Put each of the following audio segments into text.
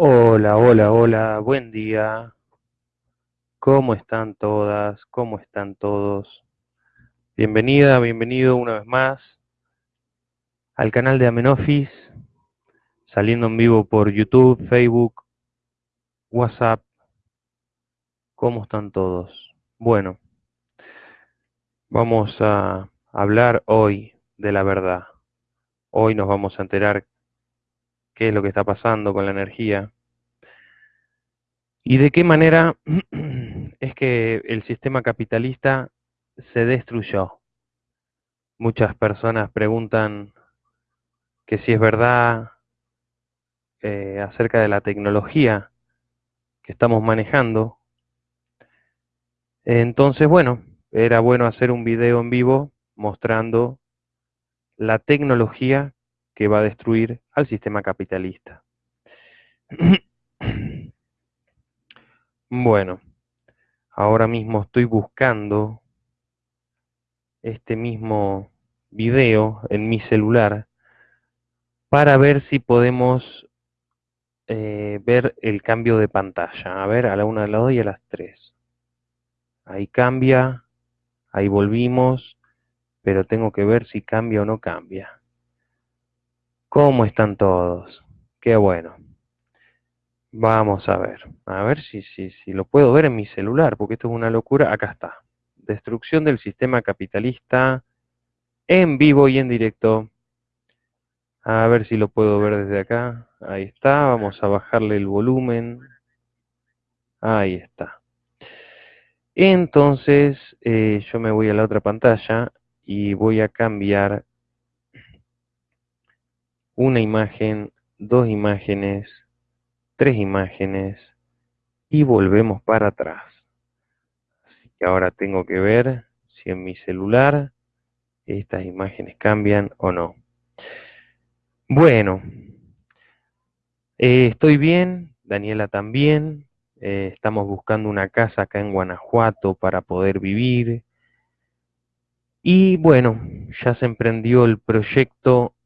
Hola, hola, hola, buen día. ¿Cómo están todas? ¿Cómo están todos? Bienvenida, bienvenido una vez más al canal de Amenofis, saliendo en vivo por YouTube, Facebook, WhatsApp. ¿Cómo están todos? Bueno, vamos a hablar hoy de la verdad. Hoy nos vamos a enterar qué es lo que está pasando con la energía y de qué manera es que el sistema capitalista se destruyó. Muchas personas preguntan que si es verdad eh, acerca de la tecnología que estamos manejando. Entonces, bueno, era bueno hacer un video en vivo mostrando la tecnología que va a destruir al sistema capitalista. Bueno, ahora mismo estoy buscando este mismo video en mi celular para ver si podemos eh, ver el cambio de pantalla. A ver, a la una, a las dos y a las tres. Ahí cambia, ahí volvimos, pero tengo que ver si cambia o no cambia. ¿Cómo están todos? Qué bueno. Vamos a ver, a ver si, si, si lo puedo ver en mi celular, porque esto es una locura. Acá está. Destrucción del sistema capitalista en vivo y en directo. A ver si lo puedo ver desde acá. Ahí está. Vamos a bajarle el volumen. Ahí está. Entonces, eh, yo me voy a la otra pantalla y voy a cambiar una imagen, dos imágenes, tres imágenes y volvemos para atrás. Así que ahora tengo que ver si en mi celular estas imágenes cambian o no. Bueno, eh, estoy bien, Daniela también, eh, estamos buscando una casa acá en Guanajuato para poder vivir. Y bueno, ya se emprendió el proyecto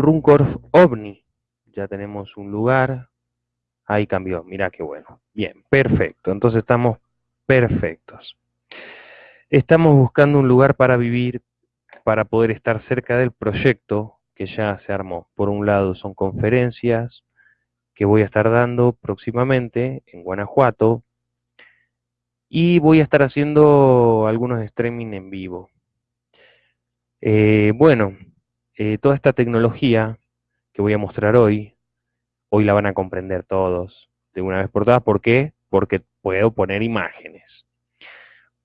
Runcorf OVNI. Ya tenemos un lugar. Ahí cambió. Mira qué bueno. Bien, perfecto. Entonces estamos perfectos. Estamos buscando un lugar para vivir, para poder estar cerca del proyecto que ya se armó. Por un lado son conferencias que voy a estar dando próximamente en Guanajuato y voy a estar haciendo algunos streaming en vivo. Eh, bueno, eh, toda esta tecnología que voy a mostrar hoy, hoy la van a comprender todos de una vez por todas. ¿Por qué? Porque puedo poner imágenes.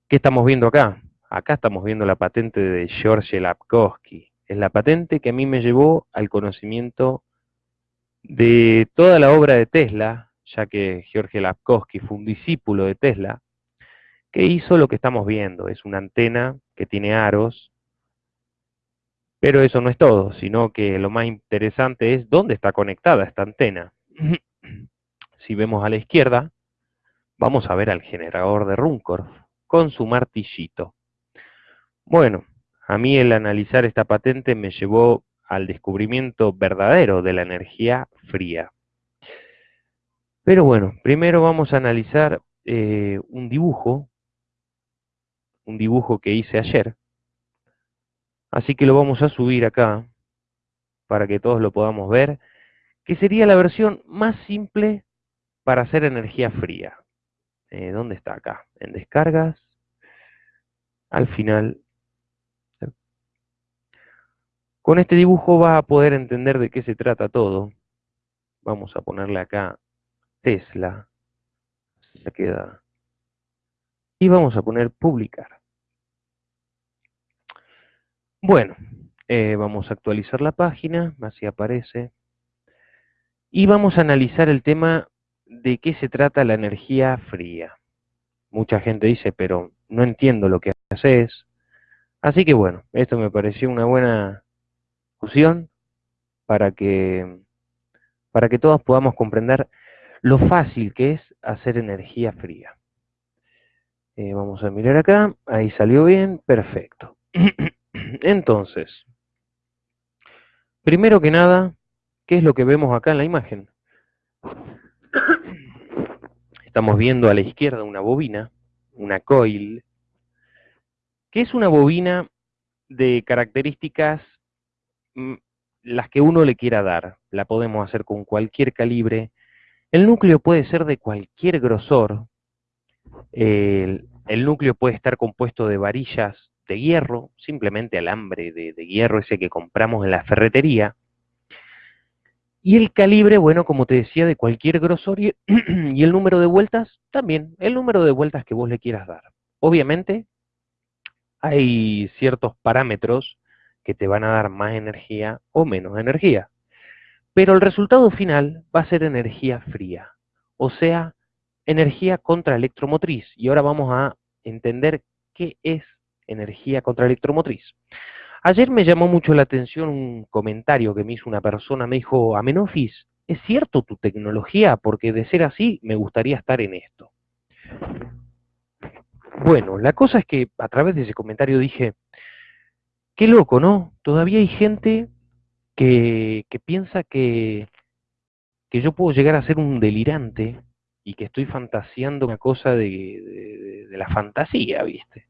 ¿Qué estamos viendo acá? Acá estamos viendo la patente de George Lapkowski. Es la patente que a mí me llevó al conocimiento de toda la obra de Tesla, ya que George Lapkowski fue un discípulo de Tesla, que hizo lo que estamos viendo. Es una antena que tiene aros pero eso no es todo, sino que lo más interesante es dónde está conectada esta antena. si vemos a la izquierda, vamos a ver al generador de Runcorf con su martillito. Bueno, a mí el analizar esta patente me llevó al descubrimiento verdadero de la energía fría. Pero bueno, primero vamos a analizar eh, un dibujo, un dibujo que hice ayer, Así que lo vamos a subir acá para que todos lo podamos ver, que sería la versión más simple para hacer energía fría. Eh, ¿Dónde está acá? En descargas. Al final. Con este dibujo va a poder entender de qué se trata todo. Vamos a ponerle acá Tesla. Se queda. Y vamos a poner publicar. Bueno, eh, vamos a actualizar la página, así aparece. Y vamos a analizar el tema de qué se trata la energía fría. Mucha gente dice, pero no entiendo lo que haces. Así que bueno, esto me pareció una buena discusión para que, para que todos podamos comprender lo fácil que es hacer energía fría. Eh, vamos a mirar acá, ahí salió bien, perfecto. Entonces, primero que nada, ¿qué es lo que vemos acá en la imagen? estamos viendo a la izquierda una bobina, una coil, que es una bobina de características mm, las que uno le quiera dar. La podemos hacer con cualquier calibre. El núcleo puede ser de cualquier grosor. El, núcleo puede estar compuesto de varillas de hierro, simplemente alambre de, de hierro ese que compramos en la ferretería. Y el calibre, bueno, como te decía, de cualquier grosor y, y, el número de vueltas también, el número de vueltas que vos le quieras dar. Obviamente hay ciertos parámetros que te van a dar más energía o menos energía. Pero el resultado final va a ser energía fría, o sea, energía contraelectromotriz. Y ahora vamos a entender qué es energía contraelectromotriz. Ayer me llamó mucho la atención un comentario que me hizo una persona, me dijo, Amenofis, ¿es cierto tu tecnología? Porque de ser así, me gustaría estar en esto. Bueno, la cosa es que a través de ese comentario dije, qué loco, ¿no? Todavía hay gente que, piensa que, que yo puedo llegar a ser un delirante y que estoy fantaseando una cosa de, de la fantasía, ¿viste?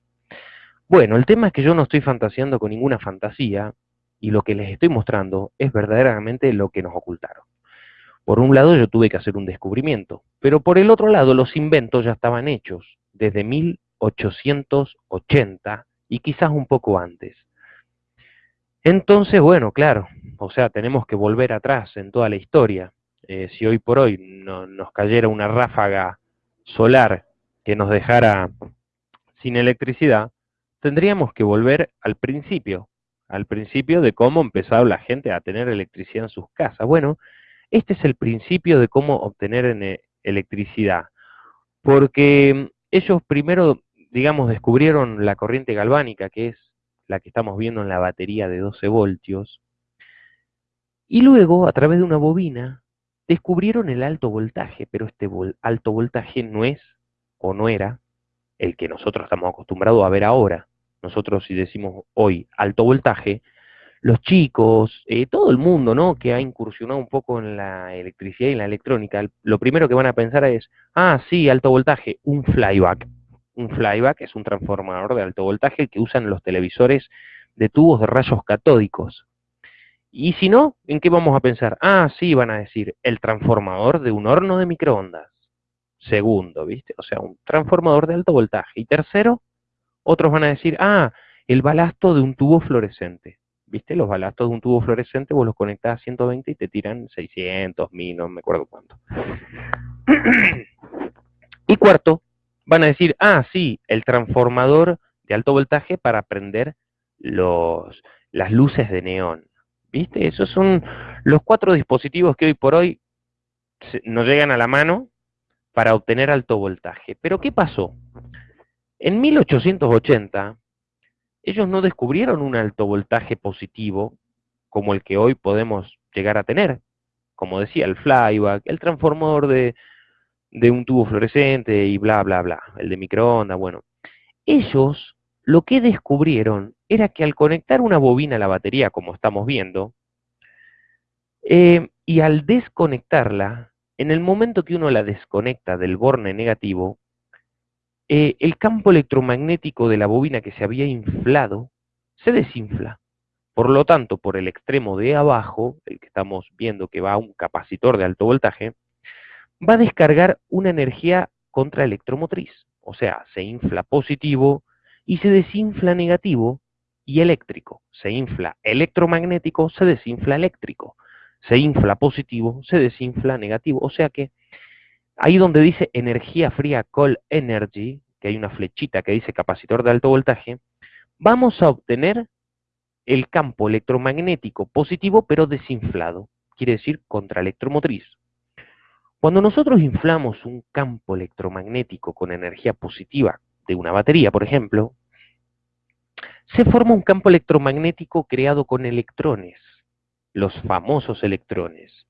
Bueno, el tema es que yo no estoy fantaseando con ninguna fantasía y lo que les estoy mostrando es verdaderamente lo que nos ocultaron. Por un lado yo tuve que hacer un descubrimiento, pero por el otro lado los inventos ya estaban hechos desde 1880 y quizás un poco antes. Entonces, bueno, claro, o sea, tenemos que volver atrás en toda la historia. Eh, si hoy por hoy no, nos cayera una ráfaga solar que nos dejara sin electricidad, tendríamos que volver al principio, al principio de cómo empezó la gente a tener electricidad en sus casas. Bueno, este es el principio de cómo obtener eh, electricidad, porque ellos primero, digamos, descubrieron la corriente galvánica, que es la que estamos viendo en la batería de 12 voltios, y luego, a través de una bobina, descubrieron el alto voltaje, pero este alto voltaje no es o no era el que nosotros estamos acostumbrados a ver ahora nosotros si decimos hoy alto voltaje, los chicos, eh, todo el mundo, ¿no? Que ha incursionado un poco en la electricidad y en la electrónica, lo primero que van a pensar es, ah, sí, alto voltaje, un flyback. Un flyback es un transformador de alto voltaje que usan los televisores de tubos de rayos catódicos. Y si no, ¿en qué vamos a pensar? Ah, sí, van a decir, el transformador de un horno de microondas. Segundo, ¿viste? O sea, un transformador de alto voltaje. Y tercero, otros van a decir, ah, el balasto de un tubo fluorescente. ¿Viste? Los balastos de un tubo fluorescente vos los conectás a 120 y te tiran 600, 1000, no me acuerdo cuánto. y cuarto, van a decir, ah, sí, el transformador de alto voltaje para prender los, las luces de neón. ¿Viste? Esos son los cuatro dispositivos que hoy por hoy nos llegan a la mano para obtener alto voltaje. Pero ¿qué pasó? En 1880, ellos no descubrieron un alto voltaje positivo como el que hoy podemos llegar a tener. Como decía, el flyback, el transformador de, de un tubo fluorescente y bla, bla, bla, el de microondas, bueno. Ellos lo que descubrieron era que al conectar una bobina a la batería, como estamos viendo, eh, y al desconectarla, en el momento que uno la desconecta del borne negativo, eh, el campo electromagnético de la bobina que se había inflado se desinfla. Por lo tanto, por el extremo de abajo, el que estamos viendo que va a un capacitor de alto voltaje, va a descargar una energía contraelectromotriz. O sea, se infla positivo y se desinfla negativo y eléctrico. Se infla electromagnético, se desinfla eléctrico. Se infla positivo, se desinfla negativo. O sea que Ahí donde dice energía fría call energy, que hay una flechita que dice capacitor de alto voltaje, vamos a obtener el campo electromagnético positivo pero desinflado, quiere decir contraelectromotriz. Cuando nosotros inflamos un campo electromagnético con energía positiva de una batería, por ejemplo, se forma un campo electromagnético creado con electrones, los famosos electrones.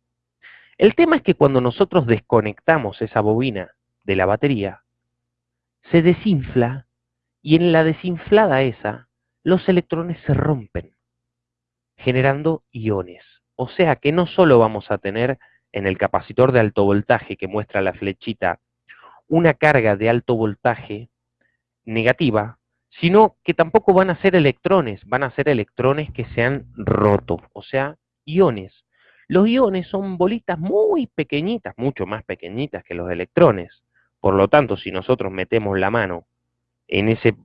El tema es que cuando nosotros desconectamos esa bobina de la batería, se desinfla y en la desinflada esa, los electrones se rompen, generando iones. O sea que no solo vamos a tener en el capacitor de alto voltaje que muestra la flechita una carga de alto voltaje negativa, sino que tampoco van a ser electrones, van a ser electrones que se han roto, o sea, iones. Los iones son bolitas muy pequeñitas, mucho más pequeñitas que los electrones. Por lo tanto, si nosotros metemos la mano en ese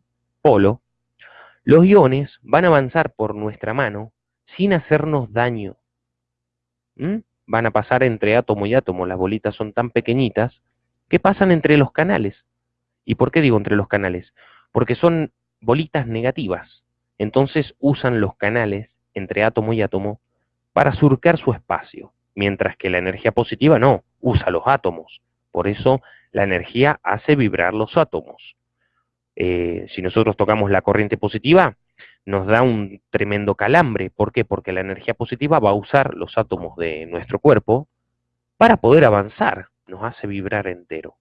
polo, los iones van a avanzar por nuestra mano sin hacernos daño. ¿Mm? Van a pasar entre átomo y átomo, las bolitas son tan pequeñitas que pasan entre los canales. ¿Y por qué digo entre los canales? Porque son bolitas negativas. Entonces usan los canales entre átomo y átomo para surcar su espacio, mientras que la energía positiva no, usa los átomos. Por eso la energía hace vibrar los átomos. Eh, si nosotros tocamos la corriente positiva, nos da un tremendo calambre. ¿Por qué? Porque la energía positiva va a usar los átomos de nuestro cuerpo para poder avanzar, nos hace vibrar entero.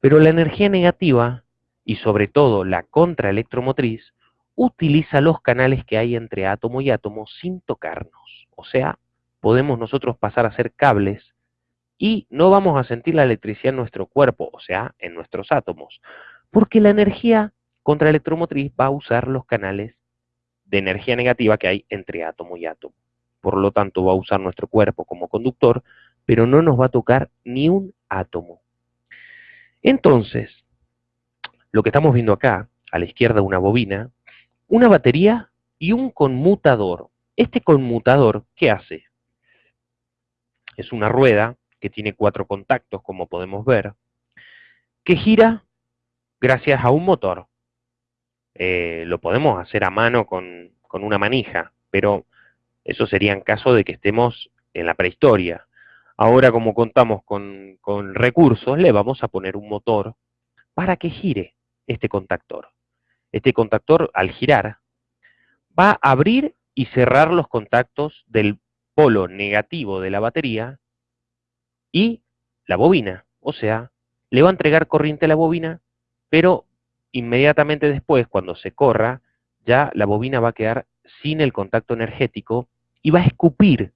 Pero la energía negativa, y sobre todo la contraelectromotriz, utiliza los canales que hay entre átomo y átomo sin tocarnos. O sea, podemos nosotros pasar a ser cables y no vamos a sentir la electricidad en nuestro cuerpo, o sea, en nuestros átomos, porque la energía contraelectromotriz va a usar los canales de energía negativa que hay entre átomo y átomo. Por lo tanto, va a usar nuestro cuerpo como conductor, pero no nos va a tocar ni un átomo. Entonces, lo que estamos viendo acá, a la izquierda una bobina, una batería y un conmutador. Este conmutador, ¿qué hace? Es una rueda que tiene cuatro contactos, como podemos ver, que gira gracias a un motor. Eh, lo podemos hacer a mano con, una manija, pero eso sería en caso de que estemos en la prehistoria. Ahora, como contamos con, con recursos, le vamos a poner un motor para que gire este contactor. Este contactor, al girar, va a abrir y cerrar los contactos del polo negativo de la batería y la bobina. O sea, le va a entregar corriente a la bobina, pero inmediatamente después, cuando se corra, ya la bobina va a quedar sin el contacto energético y va a escupir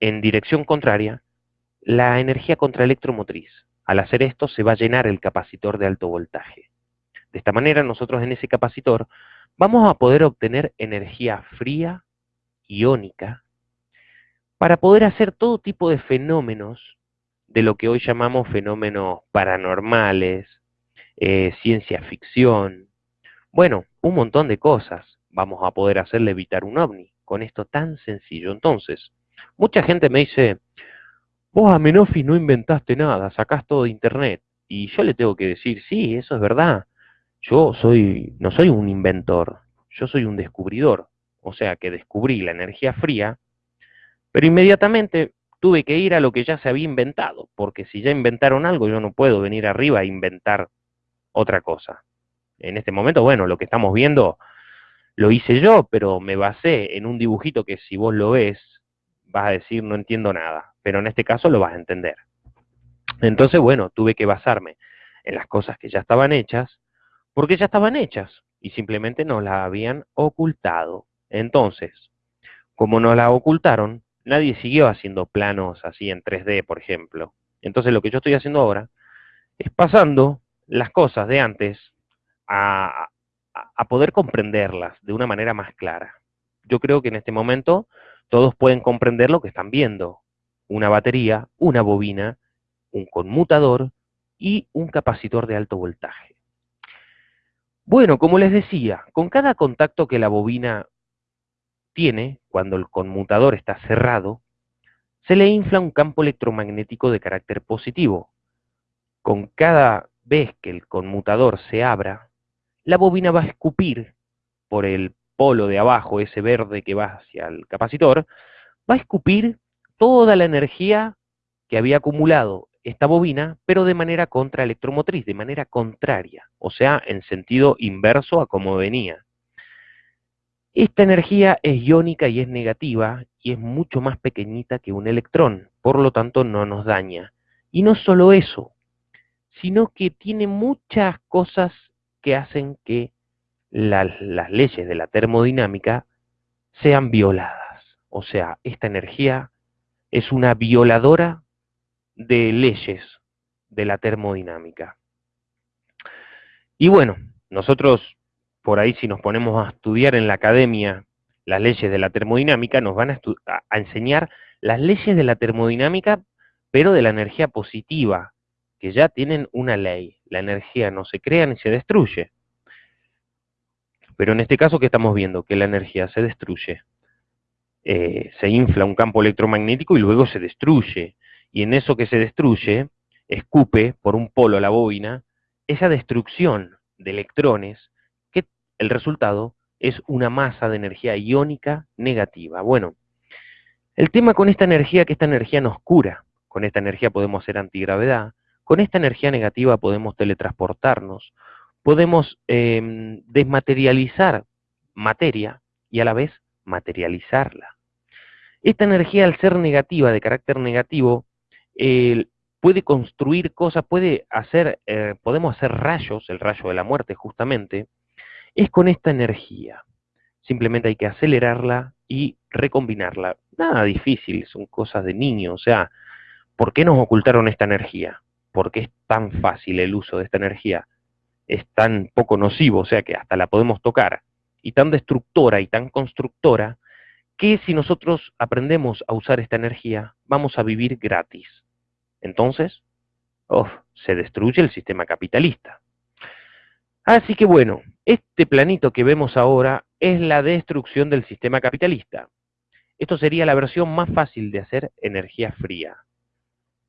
en dirección contraria la energía contraelectromotriz. Al hacer esto se va a llenar el capacitor de alto voltaje. De esta manera nosotros en ese capacitor vamos a poder obtener energía fría, iónica, para poder hacer todo tipo de fenómenos de lo que hoy llamamos fenómenos paranormales, eh, ciencia ficción, bueno, un montón de cosas vamos a poder hacerle evitar un ovni con esto tan sencillo. Entonces, mucha gente me dice, vos Amenofis no inventaste nada, sacás todo de internet. Y yo le tengo que decir, sí, eso es verdad. Yo soy, no soy un inventor, yo soy un descubridor. O sea que descubrí la energía fría, pero inmediatamente tuve que ir a lo que ya se había inventado, porque si ya inventaron algo, yo no puedo venir arriba a inventar otra cosa. En este momento, bueno, lo que estamos viendo lo hice yo, pero me basé en un dibujito que si vos lo ves, vas a decir no entiendo nada, pero en este caso lo vas a entender. Entonces, bueno, tuve que basarme en las cosas que ya estaban hechas porque ya estaban hechas y simplemente nos las habían ocultado. Entonces, como nos la ocultaron, nadie siguió haciendo planos así en 3D, por ejemplo. Entonces lo que yo estoy haciendo ahora es pasando las cosas de antes a, a, poder comprenderlas de una manera más clara. Yo creo que en este momento todos pueden comprender lo que están viendo. Una batería, una bobina, un conmutador y un capacitor de alto voltaje. Bueno, como les decía, con cada contacto que la bobina tiene, cuando el conmutador está cerrado, se le infla un campo electromagnético de carácter positivo. Con cada vez que el conmutador se abra, la bobina va a escupir por el polo de abajo, ese verde que va hacia el capacitor, va a escupir toda la energía que había acumulado esta bobina, pero de manera contraelectromotriz, de manera contraria, o sea, en sentido inverso a como venía. Esta energía es iónica y es negativa y es mucho más pequeñita que un electrón, por lo tanto no nos daña. Y no solo eso, sino que tiene muchas cosas que hacen que las leyes de la termodinámica sean violadas. O sea, esta energía es una violadora de leyes de la termodinámica. Y bueno, nosotros por ahí si nos ponemos a estudiar en la academia las leyes de la termodinámica, nos van a, enseñar las leyes de la termodinámica, pero de la energía positiva, que ya tienen una ley. La energía no se crea ni se destruye. Pero en este caso, ¿qué estamos viendo? Que la energía se destruye. Eh, se infla un campo electromagnético y luego se destruye. Y en eso que se destruye, escupe por un polo la bobina esa destrucción de electrones, que el resultado es una masa de energía iónica negativa. Bueno, el tema con esta energía, que esta energía nos cura. Con esta energía podemos hacer antigravedad, con esta energía negativa podemos teletransportarnos, podemos em, desmaterializar materia y a la vez materializarla. Esta energía, al ser negativa, de carácter negativo, puede construir cosas, puede hacer, eh, podemos hacer rayos, el rayo de la muerte justamente, es con esta energía. Simplemente hay que acelerarla y recombinarla. Nada difícil, son cosas de niño. O sea, ¿por qué nos ocultaron esta energía? ¿Por qué es tan fácil el uso de esta energía? Es tan poco nocivo, o sea que hasta la podemos tocar. Y tan destructora y tan constructora que si nosotros aprendemos a usar esta energía, vamos a vivir gratis. Entonces, se destruye el sistema capitalista. Así que bueno, este planito que vemos ahora es la destrucción del sistema capitalista. Esto sería la versión más fácil de hacer energía fría.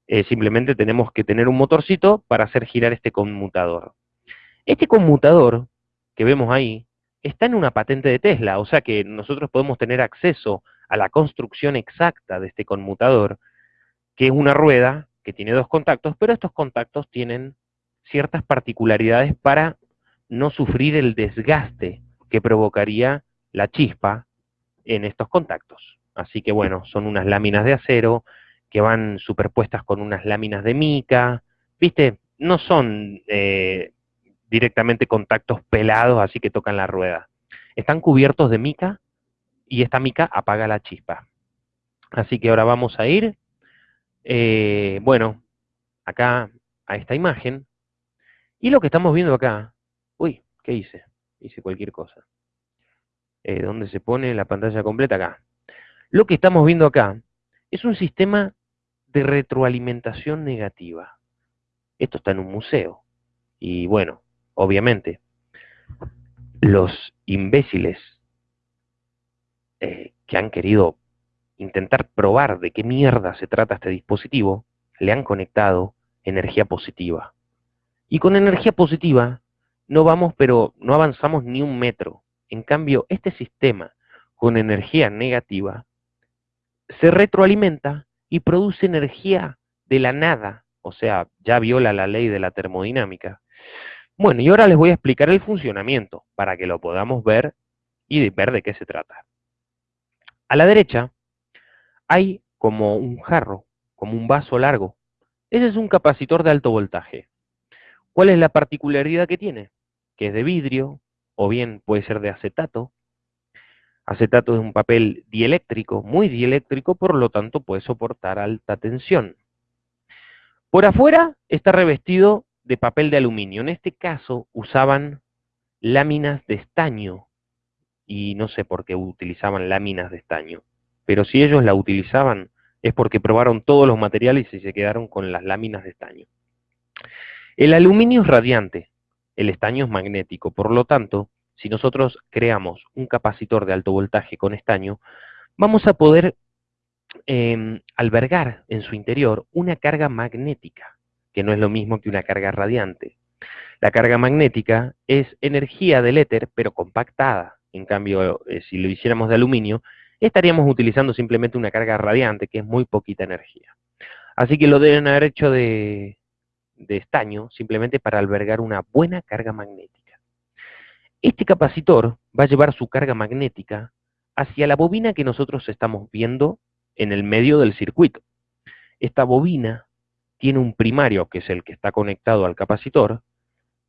Eh, simplemente tenemos que tener un motorcito para hacer girar este conmutador. Este conmutador que vemos ahí está en una patente de Tesla, o sea que nosotros podemos tener acceso a la construcción exacta de este conmutador, que es una rueda que tiene dos contactos, pero estos contactos tienen ciertas particularidades para no sufrir el desgaste que provocaría la chispa en estos contactos. Así que bueno, son unas láminas de acero que van superpuestas con unas láminas de mica, ¿viste? No son eh, directamente contactos pelados, así que tocan la rueda. Están cubiertos de mica y esta mica apaga la chispa. Así que ahora vamos a ir, eh, bueno, acá a esta imagen. Y lo que estamos viendo acá, uy, ¿qué hice? Hice cualquier cosa. Eh, ¿Dónde se pone la pantalla completa? Acá. Lo que estamos viendo acá es un sistema de retroalimentación negativa. Esto está en un museo. Y bueno, obviamente, los imbéciles eh, que han querido intentar probar de qué mierda se trata este dispositivo, le han conectado energía positiva. Y con energía positiva no vamos, pero no avanzamos ni un metro. En cambio, este sistema con energía negativa se retroalimenta y produce energía de la nada, o sea, ya viola la ley de la termodinámica. Bueno, y ahora les voy a explicar el funcionamiento para que lo podamos ver y ver de qué se trata. A la derecha hay como un jarro, como un vaso largo. Ese es un capacitor de alto voltaje. ¿Cuál es la particularidad que tiene? Que es de vidrio, o bien puede ser de acetato. Acetato es un papel dieléctrico, muy dieléctrico, por lo tanto puede soportar alta tensión. Por afuera está revestido de papel de aluminio. En este caso usaban láminas de estaño y no sé por qué utilizaban láminas de estaño. Pero si ellos la utilizaban es porque probaron todos los materiales y se quedaron con las láminas de estaño. El aluminio es radiante, el estaño es magnético, por lo tanto, si nosotros creamos un capacitor de alto voltaje con estaño, vamos a poder em, albergar en su interior una carga magnética que no es lo mismo que una carga radiante. La carga magnética es energía del éter, pero compactada. En cambio, eh, si lo hiciéramos de aluminio, estaríamos utilizando simplemente una carga radiante, que es muy poquita energía. Así que lo deben haber hecho de, estaño, simplemente para albergar una buena carga magnética. Este capacitor va a llevar su carga magnética hacia la bobina que nosotros estamos viendo en el medio del circuito. Esta bobina tiene un primario, que es el que está conectado al capacitor,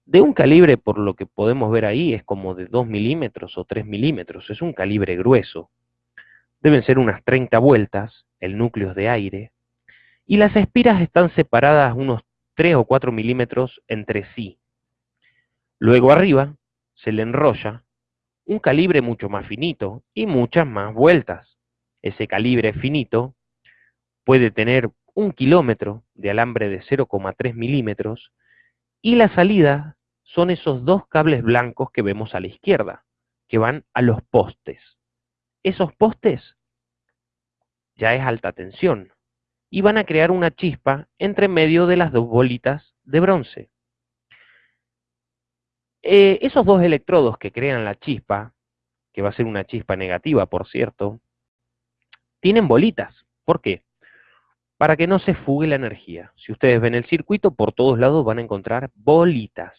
de un calibre, por lo que podemos ver ahí, es como de 2 milímetros o 3 milímetros, es un calibre grueso. Deben ser unas 30 vueltas, el núcleo de aire, y las espiras están separadas unos 3 o 4 milímetros entre sí. Luego arriba se le enrolla un calibre mucho más finito y muchas más vueltas. Ese calibre finito puede tener un kilómetro de alambre de 0,3 milímetros y la salida son esos dos cables blancos que vemos a la izquierda, que van a los postes. Esos postes ya es alta tensión y van a crear una chispa entre medio de las dos bolitas de bronce. Eh, esos dos electrodos que crean la chispa, que va a ser una chispa negativa, por cierto, tienen bolitas. ¿Por qué? Para que no se fugue la energía. Si ustedes ven el circuito, por todos lados van a encontrar bolitas,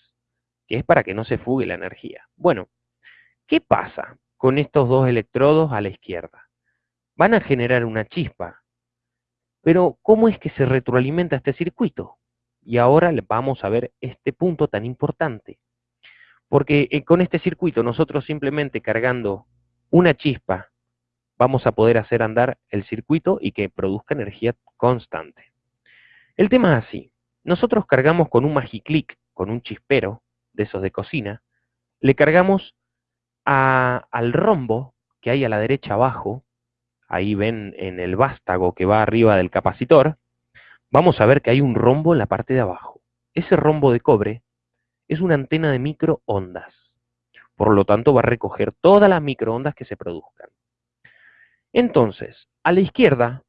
que es para que no se fugue la energía. Bueno, ¿qué pasa con estos dos electrodos a la izquierda? Van a generar una chispa. Pero, ¿cómo es que se retroalimenta este circuito? Y ahora vamos a ver este punto tan importante. Porque eh, con este circuito nosotros simplemente cargando una chispa vamos a poder hacer andar el circuito y que produzca energía constante. El tema es así. Nosotros cargamos con un magiclick, con un chispero de esos de cocina, le cargamos al rombo que hay a la derecha abajo, ahí ven en el vástago que va arriba del capacitor, vamos a ver que hay un rombo en la parte de abajo. Ese rombo de cobre es una antena de microondas. Por lo tanto, va a recoger todas las microondas que se produzcan. Entonces, a la izquierda,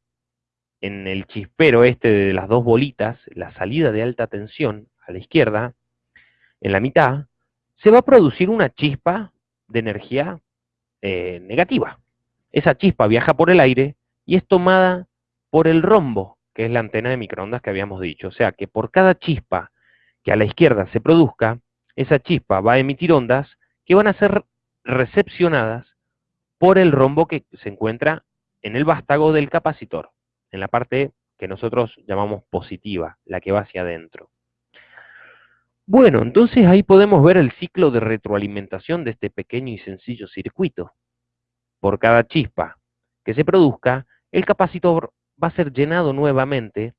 en el chispero este de las dos bolitas, la salida de alta tensión, a la izquierda, en la mitad, se va a producir una chispa de energía eh, negativa. Esa chispa viaja por el aire y es tomada por el rombo, que es la antena de microondas que habíamos dicho. O sea que por cada chispa que a la izquierda se produzca, esa chispa va a emitir ondas que van a ser recepcionadas por el rombo que se encuentra en el vástago del capacitor, en la parte que nosotros llamamos positiva, la que va hacia adentro. Bueno, entonces ahí podemos ver el ciclo de retroalimentación de este pequeño y sencillo circuito. Por cada chispa que se produzca, el capacitor va a ser llenado nuevamente,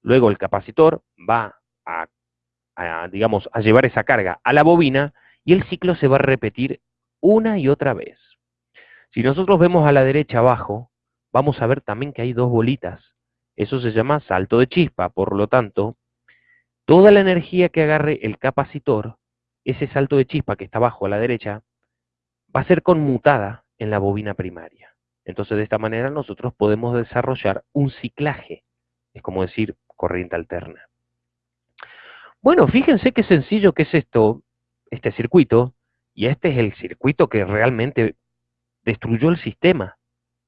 luego el capacitor va a digamos, a llevar esa carga a la bobina y el ciclo se va a repetir una y otra vez. Si nosotros vemos a la derecha abajo, vamos a ver también que hay dos bolitas. Eso se llama salto de chispa, por lo tanto, toda la energía que agarre el capacitor, ese salto de chispa que está abajo a la derecha, va a ser conmutada en la bobina primaria. Entonces, de esta manera nosotros podemos desarrollar un ciclaje, es como decir corriente alterna. Bueno, fíjense qué sencillo que es esto, este circuito, y este es el circuito que realmente destruyó el sistema,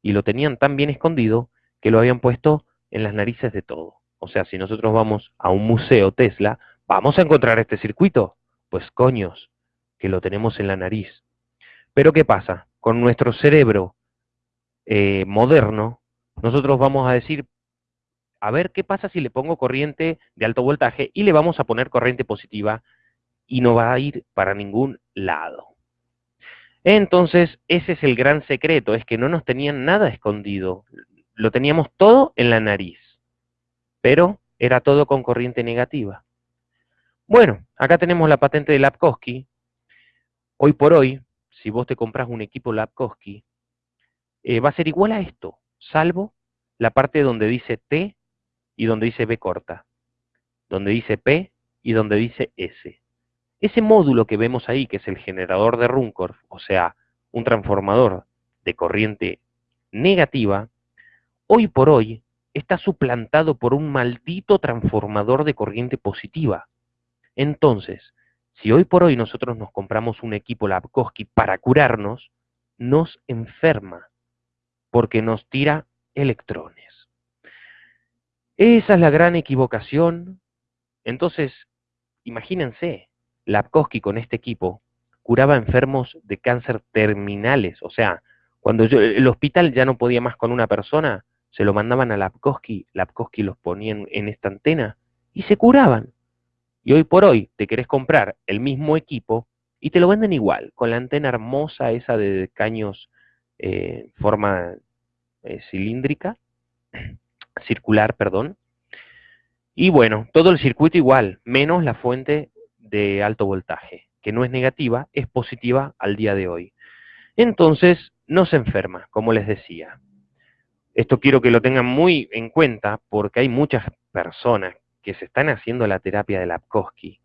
y lo tenían tan bien escondido que lo habían puesto en las narices de todo. O sea, si nosotros vamos a un museo Tesla, ¿vamos a encontrar este circuito? Pues coños, que lo tenemos en la nariz. Pero ¿qué pasa? Con nuestro cerebro eh, moderno, nosotros vamos a decir, a ver qué pasa si le pongo corriente de alto voltaje y le vamos a poner corriente positiva y no va a ir para ningún lado. Entonces, ese es el gran secreto, es que no nos tenían nada escondido, lo teníamos todo en la nariz, pero era todo con corriente negativa. Bueno, acá tenemos la patente de Lapkowski. Hoy por hoy, si vos te compras un equipo Lapkowski, eh, va a ser igual a esto, salvo la parte donde dice T y donde dice B corta, donde dice P y donde dice S. Ese módulo que vemos ahí, que es el generador de Runcorf, o sea, un transformador de corriente negativa, hoy por hoy está suplantado por un maldito transformador de corriente positiva. Entonces, si hoy por hoy nosotros nos compramos un equipo Lapkowski para curarnos, nos enferma, porque nos tira electrones. Esa es la gran equivocación. Entonces, imagínense, Lapkowski con este equipo curaba enfermos de cáncer terminales, o sea, cuando el hospital ya no podía más con una persona, se lo mandaban a Lapkowski, Lapkowski los ponía en, esta antena y se curaban. Y hoy por hoy te querés comprar el mismo equipo y te lo venden igual, con la antena hermosa esa de caños eh, forma eh, cilíndrica, circular, perdón. Y bueno, todo el circuito igual, menos la fuente de alto voltaje, que no es negativa, es positiva al día de hoy. Entonces, no se enferma, como les decía. Esto quiero que lo tengan muy en cuenta porque hay muchas personas que se están haciendo la terapia de Lapkowski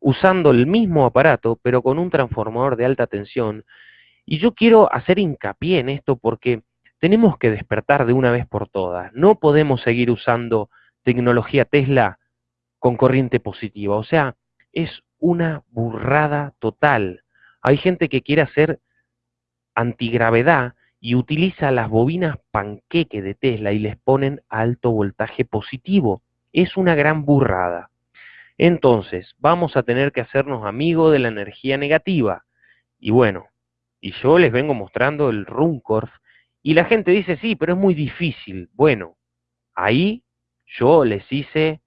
usando el mismo aparato, pero con un transformador de alta tensión. Y yo quiero hacer hincapié en esto porque tenemos que despertar de una vez por todas. No podemos seguir usando tecnología Tesla con corriente positiva. O sea, es una burrada total. Hay gente que quiere hacer antigravedad y utiliza las bobinas panqueque de Tesla y les ponen alto voltaje positivo. Es una gran burrada. Entonces, vamos a tener que hacernos amigos de la energía negativa. Y bueno, y yo les vengo mostrando el Runcorf y la gente dice, sí, pero es muy difícil. Bueno, ahí yo les hice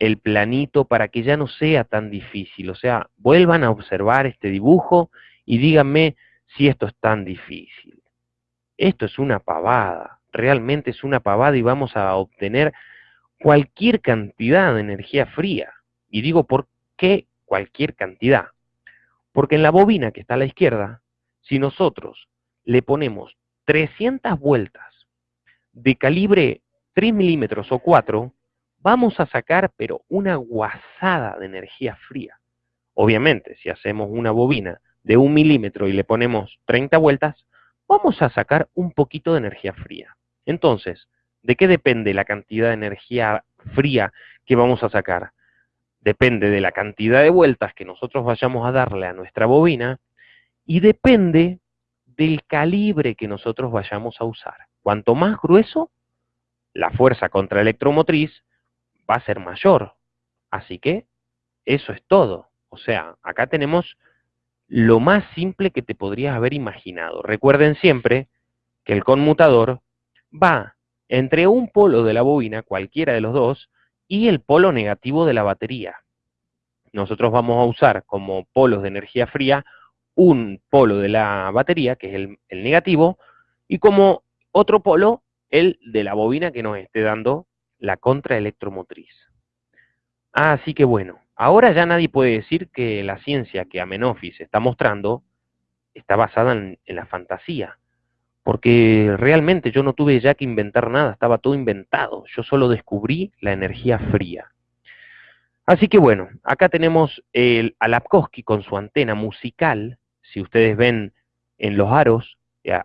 el planito para que ya no sea tan difícil. O sea, vuelvan a observar este dibujo y díganme si esto es tan difícil. Esto es una pavada, realmente es una pavada y vamos a obtener cualquier cantidad de energía fría. Y digo, ¿por qué cualquier cantidad? Porque en la bobina que está a la izquierda, si nosotros le ponemos 300 vueltas de calibre 3 milímetros o 4, vamos a sacar pero una guasada de energía fría. Obviamente, si hacemos una bobina de un milímetro y le ponemos 30 vueltas, vamos a sacar un poquito de energía fría. Entonces, ¿de qué depende la cantidad de energía fría que vamos a sacar? depende de la cantidad de vueltas que nosotros vayamos a darle a nuestra bobina y depende del calibre que nosotros vayamos a usar. Cuanto más grueso, la fuerza contra electromotriz va a ser mayor. Así que eso es todo. O sea, acá tenemos lo más simple que te podrías haber imaginado. Recuerden siempre que el conmutador va entre un polo de la bobina, cualquiera de los dos, y el polo negativo de la batería. Nosotros vamos a usar como polos de energía fría un polo de la batería, que es el, negativo, y como otro polo, el de la bobina que nos esté dando la contraelectromotriz. Así que bueno, ahora ya nadie puede decir que la ciencia que Amenofis está mostrando está basada en la fantasía porque realmente yo no tuve ya que inventar nada, estaba todo inventado, yo solo descubrí la energía fría. Así que bueno, acá tenemos el Alapkowski con su antena musical, si ustedes ven en los aros,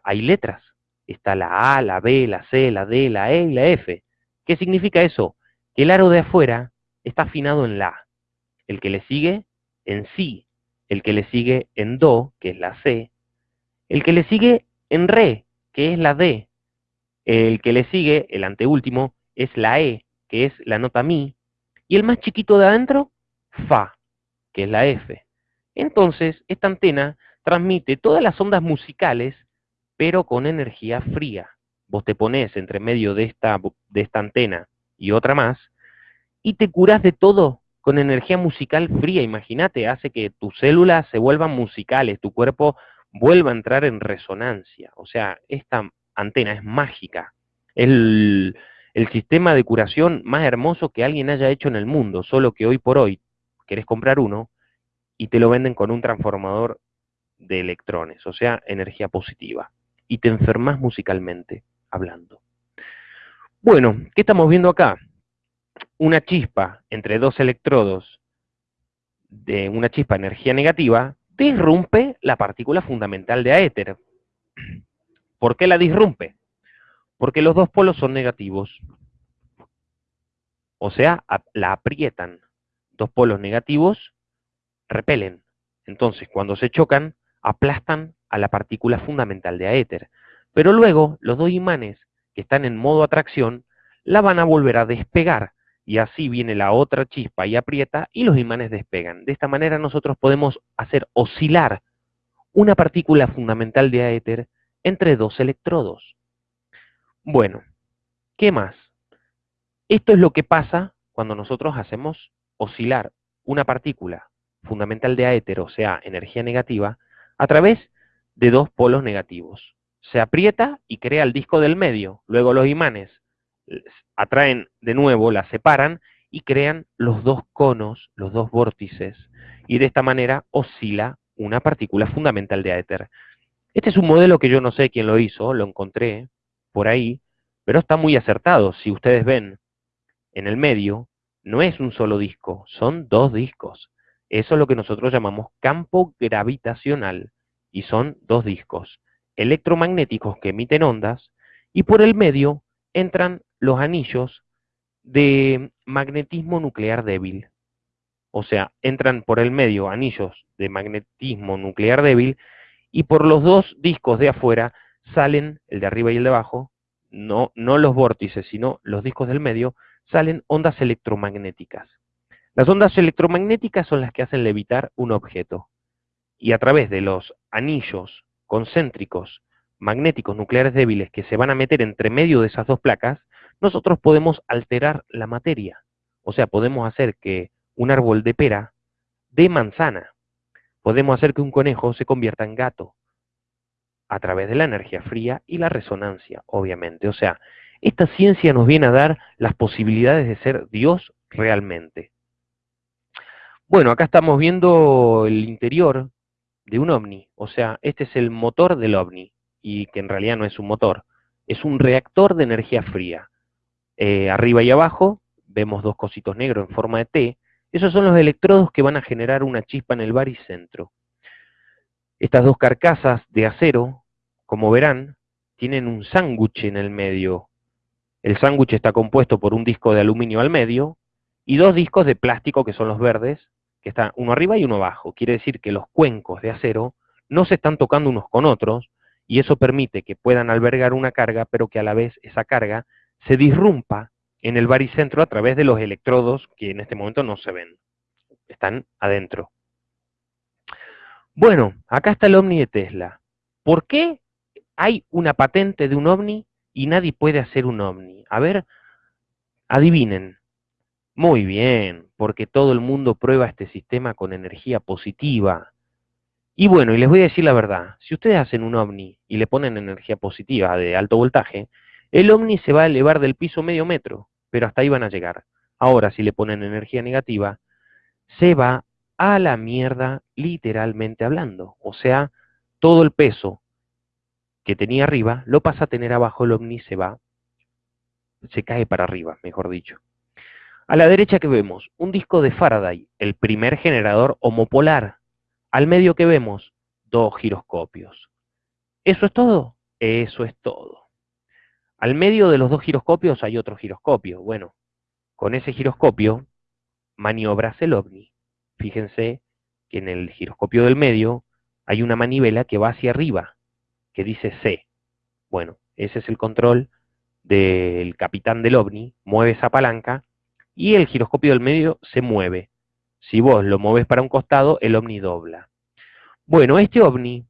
hay letras, está la A, la B, la C, la D, la E y la F. ¿Qué significa eso? Que el aro de afuera está afinado en La, el que le sigue en Si, el que le sigue en Do, que es la C, el que le sigue en Re, que es la D. El que le sigue, el anteúltimo, es la E, que es la nota Mi. Y el más chiquito de adentro, Fa, que es la F. Entonces, esta antena transmite todas las ondas musicales, pero con energía fría. Vos te pones entre medio de esta, de esta antena y otra más, y te curás de todo con energía musical fría. Imagínate, hace que tus células se vuelvan musicales, tu cuerpo vuelva a entrar en resonancia. O sea, esta antena es mágica. El, el sistema de curación más hermoso que alguien haya hecho en el mundo, solo que hoy por hoy querés comprar uno y te lo venden con un transformador de electrones, o sea, energía positiva, y te enfermas musicalmente hablando. Bueno, ¿qué estamos viendo acá? Una chispa entre dos electrodos de una chispa energía negativa disrumpe la partícula fundamental de aéter. ¿Por qué la disrumpe? Porque los dos polos son negativos. O sea, la aprietan. Dos polos negativos repelen. Entonces, cuando se chocan, aplastan a la partícula fundamental de aéter. Pero luego, los dos imanes que están en modo atracción la van a volver a despegar y así viene la otra chispa y aprieta y los imanes despegan. De esta manera nosotros podemos hacer oscilar una partícula fundamental de aéter entre dos electrodos. Bueno, ¿qué más? Esto es lo que pasa cuando nosotros hacemos oscilar una partícula fundamental de aéter, o sea, energía negativa, a través de dos polos negativos. Se aprieta y crea el disco del medio. Luego los imanes atraen de nuevo, la separan y crean los dos conos, los dos vórtices, y de esta manera oscila una partícula fundamental de éter. Este es un modelo que yo no sé quién lo hizo, lo encontré por ahí, pero está muy acertado. Si ustedes ven en el medio, no es un solo disco, son dos discos. Eso es lo que nosotros llamamos campo gravitacional, y son dos discos electromagnéticos que emiten ondas, y por el medio entran los anillos de magnetismo nuclear débil. O sea, entran por el medio anillos de magnetismo nuclear débil y por los dos discos de afuera salen, el de arriba y el de abajo, no, no los vórtices, sino los discos del medio, salen ondas electromagnéticas. Las ondas electromagnéticas son las que hacen levitar un objeto. Y a través de los anillos concéntricos magnéticos nucleares débiles que se van a meter entre medio de esas dos placas, nosotros podemos alterar la materia. O sea, podemos hacer que un árbol de pera dé manzana. Podemos hacer que un conejo se convierta en gato a través de la energía fría y la resonancia, obviamente. O sea, esta ciencia nos viene a dar las posibilidades de ser Dios realmente. Bueno, acá estamos viendo el interior de un ovni, o sea, este es el motor del ovni, y que en realidad no es un motor, es un reactor de energía fría. Eh, arriba y abajo vemos dos cositos negros en forma de T. Esos son los electrodos que van a generar una chispa en el baricentro. Estas dos carcasas de acero, como verán, tienen un sándwich en el medio. El sándwich está compuesto por un disco de aluminio al medio y dos discos de plástico que son los verdes, que están uno arriba y uno abajo. Quiere decir que los cuencos de acero no se están tocando unos con otros y eso permite que puedan albergar una carga, pero que a la vez esa carga se disrumpa en el baricentro a través de los electrodos que en este momento no se ven. Están adentro. Bueno, acá está el ovni de Tesla. ¿Por qué hay una patente de un ovni y nadie puede hacer un ovni? A ver, adivinen. Muy bien, porque todo el mundo prueba este sistema con energía positiva. Y bueno, y les voy a decir la verdad, si ustedes hacen un ovni y le ponen energía positiva de alto voltaje, el ovni se va a elevar del piso medio metro, pero hasta ahí van a llegar. Ahora, si le ponen energía negativa, se va a la mierda literalmente hablando. O sea, todo el peso que tenía arriba lo pasa a tener abajo, el ovni se va, se cae para arriba, mejor dicho. A la derecha que vemos, un disco de Faraday, el primer generador homopolar. Al medio que vemos, dos giroscopios. ¿Eso es todo? Eso es todo. Al medio de los dos giroscopios hay otro giroscopio. Bueno, con ese giroscopio maniobras el ovni. Fíjense que en el giroscopio del medio hay una manivela que va hacia arriba, que dice C. Bueno, ese es el control del capitán del ovni, mueve esa palanca y el giroscopio del medio se mueve. Si vos lo mueves para un costado, el ovni dobla. Bueno, este ovni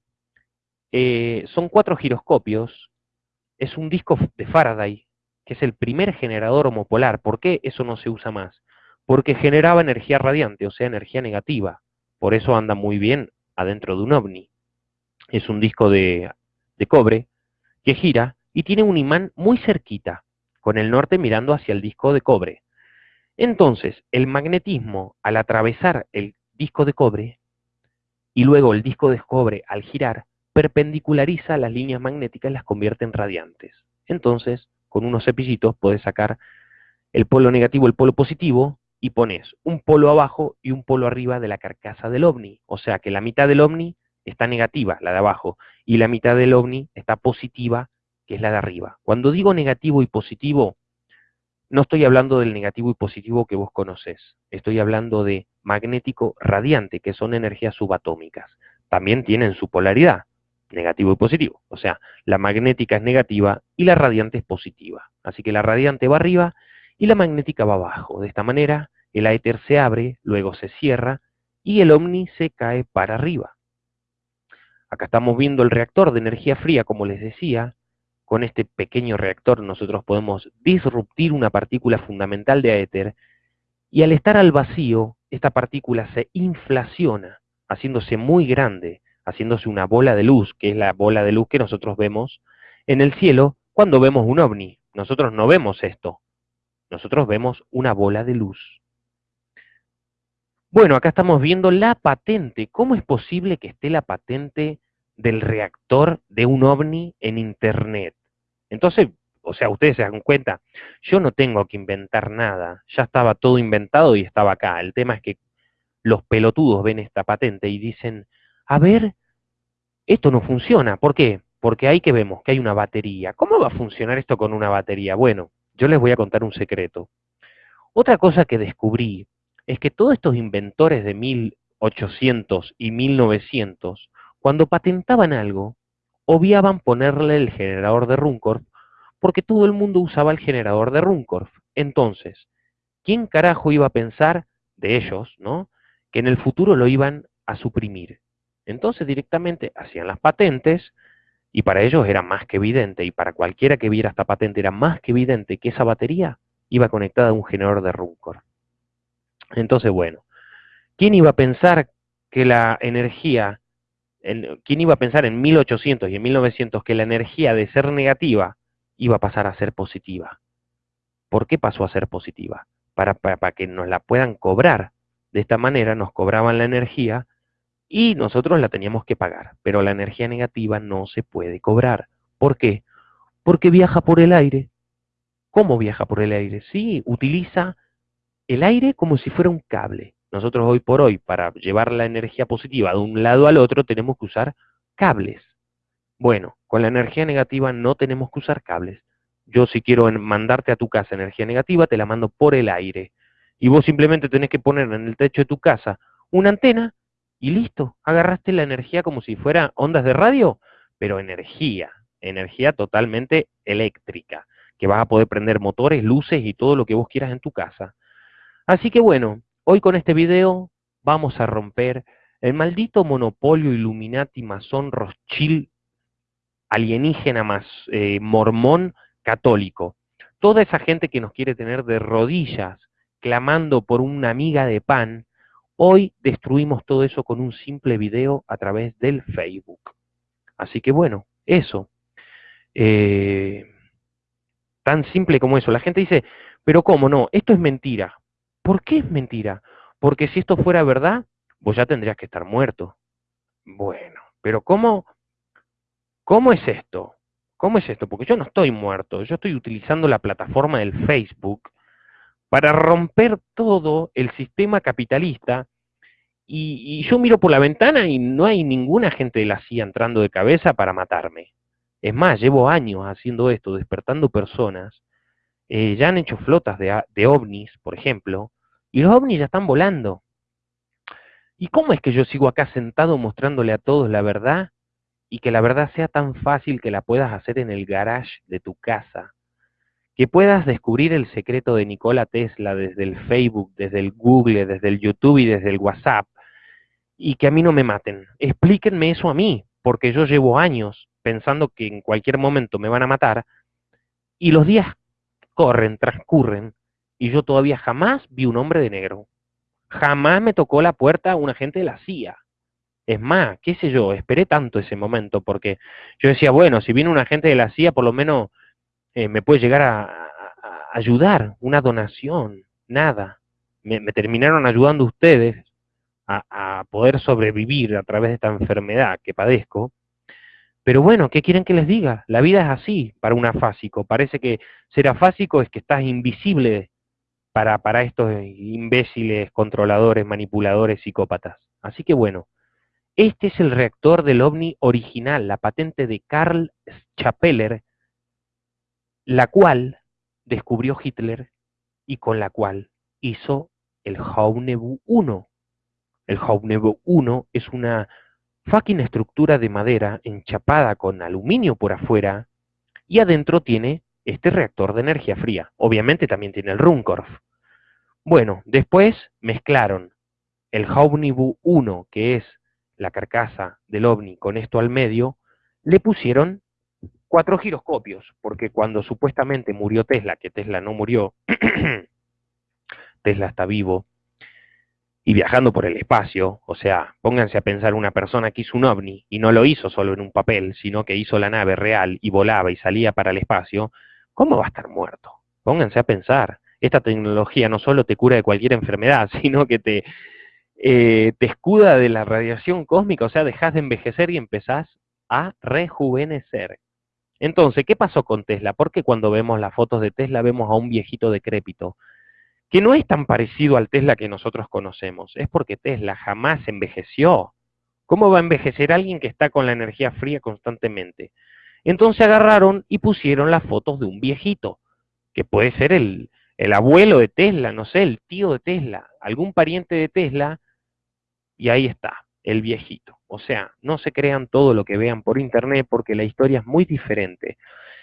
eh, son cuatro giroscopios es un disco de Faraday, que es el primer generador homopolar. ¿Por qué eso no se usa más? Porque generaba energía radiante, o sea, energía negativa. Por eso anda muy bien adentro de un ovni. Es un disco de, de cobre que gira y tiene un imán muy cerquita, con el norte mirando hacia el disco de cobre. Entonces, el magnetismo, al atravesar el disco de cobre, y luego el disco de cobre al girar, perpendiculariza las líneas magnéticas y las convierte en radiantes. Entonces, con unos cepillitos puedes sacar el polo negativo, el polo positivo, y pones un polo abajo y un polo arriba de la carcasa del ovni. O sea que la mitad del ovni está negativa, la de abajo, y la mitad del ovni está positiva, que es la de arriba. Cuando digo negativo y positivo, no estoy hablando del negativo y positivo que vos conocés, estoy hablando de magnético radiante, que son energías subatómicas. También tienen su polaridad, negativo y positivo. O sea, la magnética es negativa y la radiante es positiva. Así que la radiante va arriba y la magnética va abajo. De esta manera, el éter se abre, luego se cierra y el ovni se cae para arriba. Acá estamos viendo el reactor de energía fría, como les decía. Con este pequeño reactor nosotros podemos disruptir una partícula fundamental de éter y al estar al vacío, esta partícula se inflaciona, haciéndose muy grande haciéndose una bola de luz, que es la bola de luz que nosotros vemos en el cielo cuando vemos un ovni. Nosotros no vemos esto. Nosotros vemos una bola de luz. Bueno, acá estamos viendo la patente. ¿Cómo es posible que esté la patente del reactor de un ovni en Internet? Entonces, o sea, ustedes se dan cuenta, yo no tengo que inventar nada, ya estaba todo inventado y estaba acá. El tema es que los pelotudos ven esta patente y dicen, a ver, esto no funciona. ¿Por qué? Porque ahí que vemos que hay una batería. ¿Cómo va a funcionar esto con una batería? Bueno, yo les voy a contar un secreto. Otra cosa que descubrí es que todos estos inventores de 1800 y 1900, cuando patentaban algo, obviaban ponerle el generador de Runcorf porque todo el mundo usaba el generador de Runcorf. Entonces, ¿quién carajo iba a pensar de ellos, ¿no? Que en el futuro lo iban a suprimir. Entonces directamente hacían las patentes y para ellos era más que evidente y para cualquiera que viera esta patente era más que evidente que esa batería iba conectada a un generador de Runcorf. Entonces, bueno, ¿quién iba a pensar que la energía, quién iba a pensar en 1800 y en 1900 que la energía de ser negativa iba a pasar a ser positiva. ¿Por qué pasó a ser positiva? Para, para, que nos la puedan cobrar. De esta manera nos cobraban la energía y nosotros la teníamos que pagar. Pero la energía negativa no se puede cobrar. ¿Por qué? Porque viaja por el aire. ¿Cómo viaja por el aire? Sí, utiliza el aire como si fuera un cable. Nosotros hoy por hoy, para llevar la energía positiva de un lado al otro, tenemos que usar cables. Bueno, con la energía negativa no tenemos que usar cables. Yo si quiero mandarte a tu casa energía negativa, te la mando por el aire. Y vos simplemente tenés que poner en el techo de tu casa una antena y listo. Agarraste la energía como si fuera ondas de radio, pero energía, energía totalmente eléctrica, que vas a poder prender motores, luces y todo lo que vos quieras en tu casa. Así que bueno, hoy con este video vamos a romper el maldito monopolio Illuminati, masón, Rothschild, alienígena eh, mormón católico. Toda esa gente que nos quiere tener de rodillas, clamando por una amiga de pan, hoy destruimos todo eso con un simple video a través del Facebook. Así que bueno, eso. Eh, tan simple como eso. La gente dice, pero ¿cómo no? Esto es mentira. ¿Por qué es mentira? Porque si esto fuera verdad, vos ya tendrías que estar muerto. Bueno, pero ¿cómo ¿Cómo es esto? ¿Cómo es esto? Porque yo no estoy muerto, yo estoy utilizando la plataforma del Facebook para romper todo el sistema capitalista y, yo miro por la ventana y no hay ninguna gente de la CIA entrando de cabeza para matarme. Es más, llevo años haciendo esto, despertando personas. Eh, ya han hecho flotas de, de ovnis, por ejemplo, y los ovnis ya están volando. ¿Y cómo es que yo sigo acá sentado mostrándole a todos la verdad y que la verdad sea tan fácil que la puedas hacer en el garage de tu casa, que puedas descubrir el secreto de Nikola Tesla desde el Facebook, desde el Google, desde el YouTube y desde el WhatsApp, y que a mí no me maten. Explíquenme eso a mí, porque yo llevo años pensando que en cualquier momento me van a matar, y los días corren, transcurren, y yo todavía jamás vi un hombre de negro. Jamás me tocó la puerta un agente de la CIA. Es más, qué sé yo, esperé tanto ese momento porque yo decía, bueno, si viene un agente de la CIA, por lo menos eh, me puede llegar a, ayudar, una donación, nada. Me, terminaron ayudando ustedes a, poder sobrevivir a través de esta enfermedad que padezco. Pero bueno, ¿qué quieren que les diga? La vida es así para un afásico. Parece que ser afásico es que estás invisible para, para estos imbéciles, controladores, manipuladores, psicópatas. Así que bueno, este es el reactor del OVNI original, la patente de Karl Chapeller, la cual descubrió Hitler y con la cual hizo el Haunebu 1. El Haunebu 1 es una fucking estructura de madera enchapada con aluminio por afuera y adentro tiene este reactor de energía fría. Obviamente también tiene el Runcorf. Bueno, después mezclaron el Haunebu 1, que es la carcasa del ovni con esto al medio, le pusieron cuatro giroscopios, porque cuando supuestamente murió Tesla, que Tesla no murió, Tesla está vivo y viajando por el espacio, o sea, pónganse a pensar una persona que hizo un ovni y no lo hizo solo en un papel, sino que hizo la nave real y volaba y salía para el espacio, ¿cómo va a estar muerto? Pónganse a pensar, esta tecnología no solo te cura de cualquier enfermedad, sino que te, eh, te escuda de la radiación cósmica, o sea, dejas de envejecer y empezás a rejuvenecer. Entonces, ¿qué pasó con Tesla? Porque cuando vemos las fotos de Tesla vemos a un viejito decrépito, que no es tan parecido al Tesla que nosotros conocemos, es porque Tesla jamás envejeció. ¿Cómo va a envejecer alguien que está con la energía fría constantemente? Entonces agarraron y pusieron las fotos de un viejito, que puede ser el, el abuelo de Tesla, no sé, el tío de Tesla, algún pariente de Tesla, y ahí está, el viejito. O sea, no se crean todo lo que vean por internet porque la historia es muy diferente.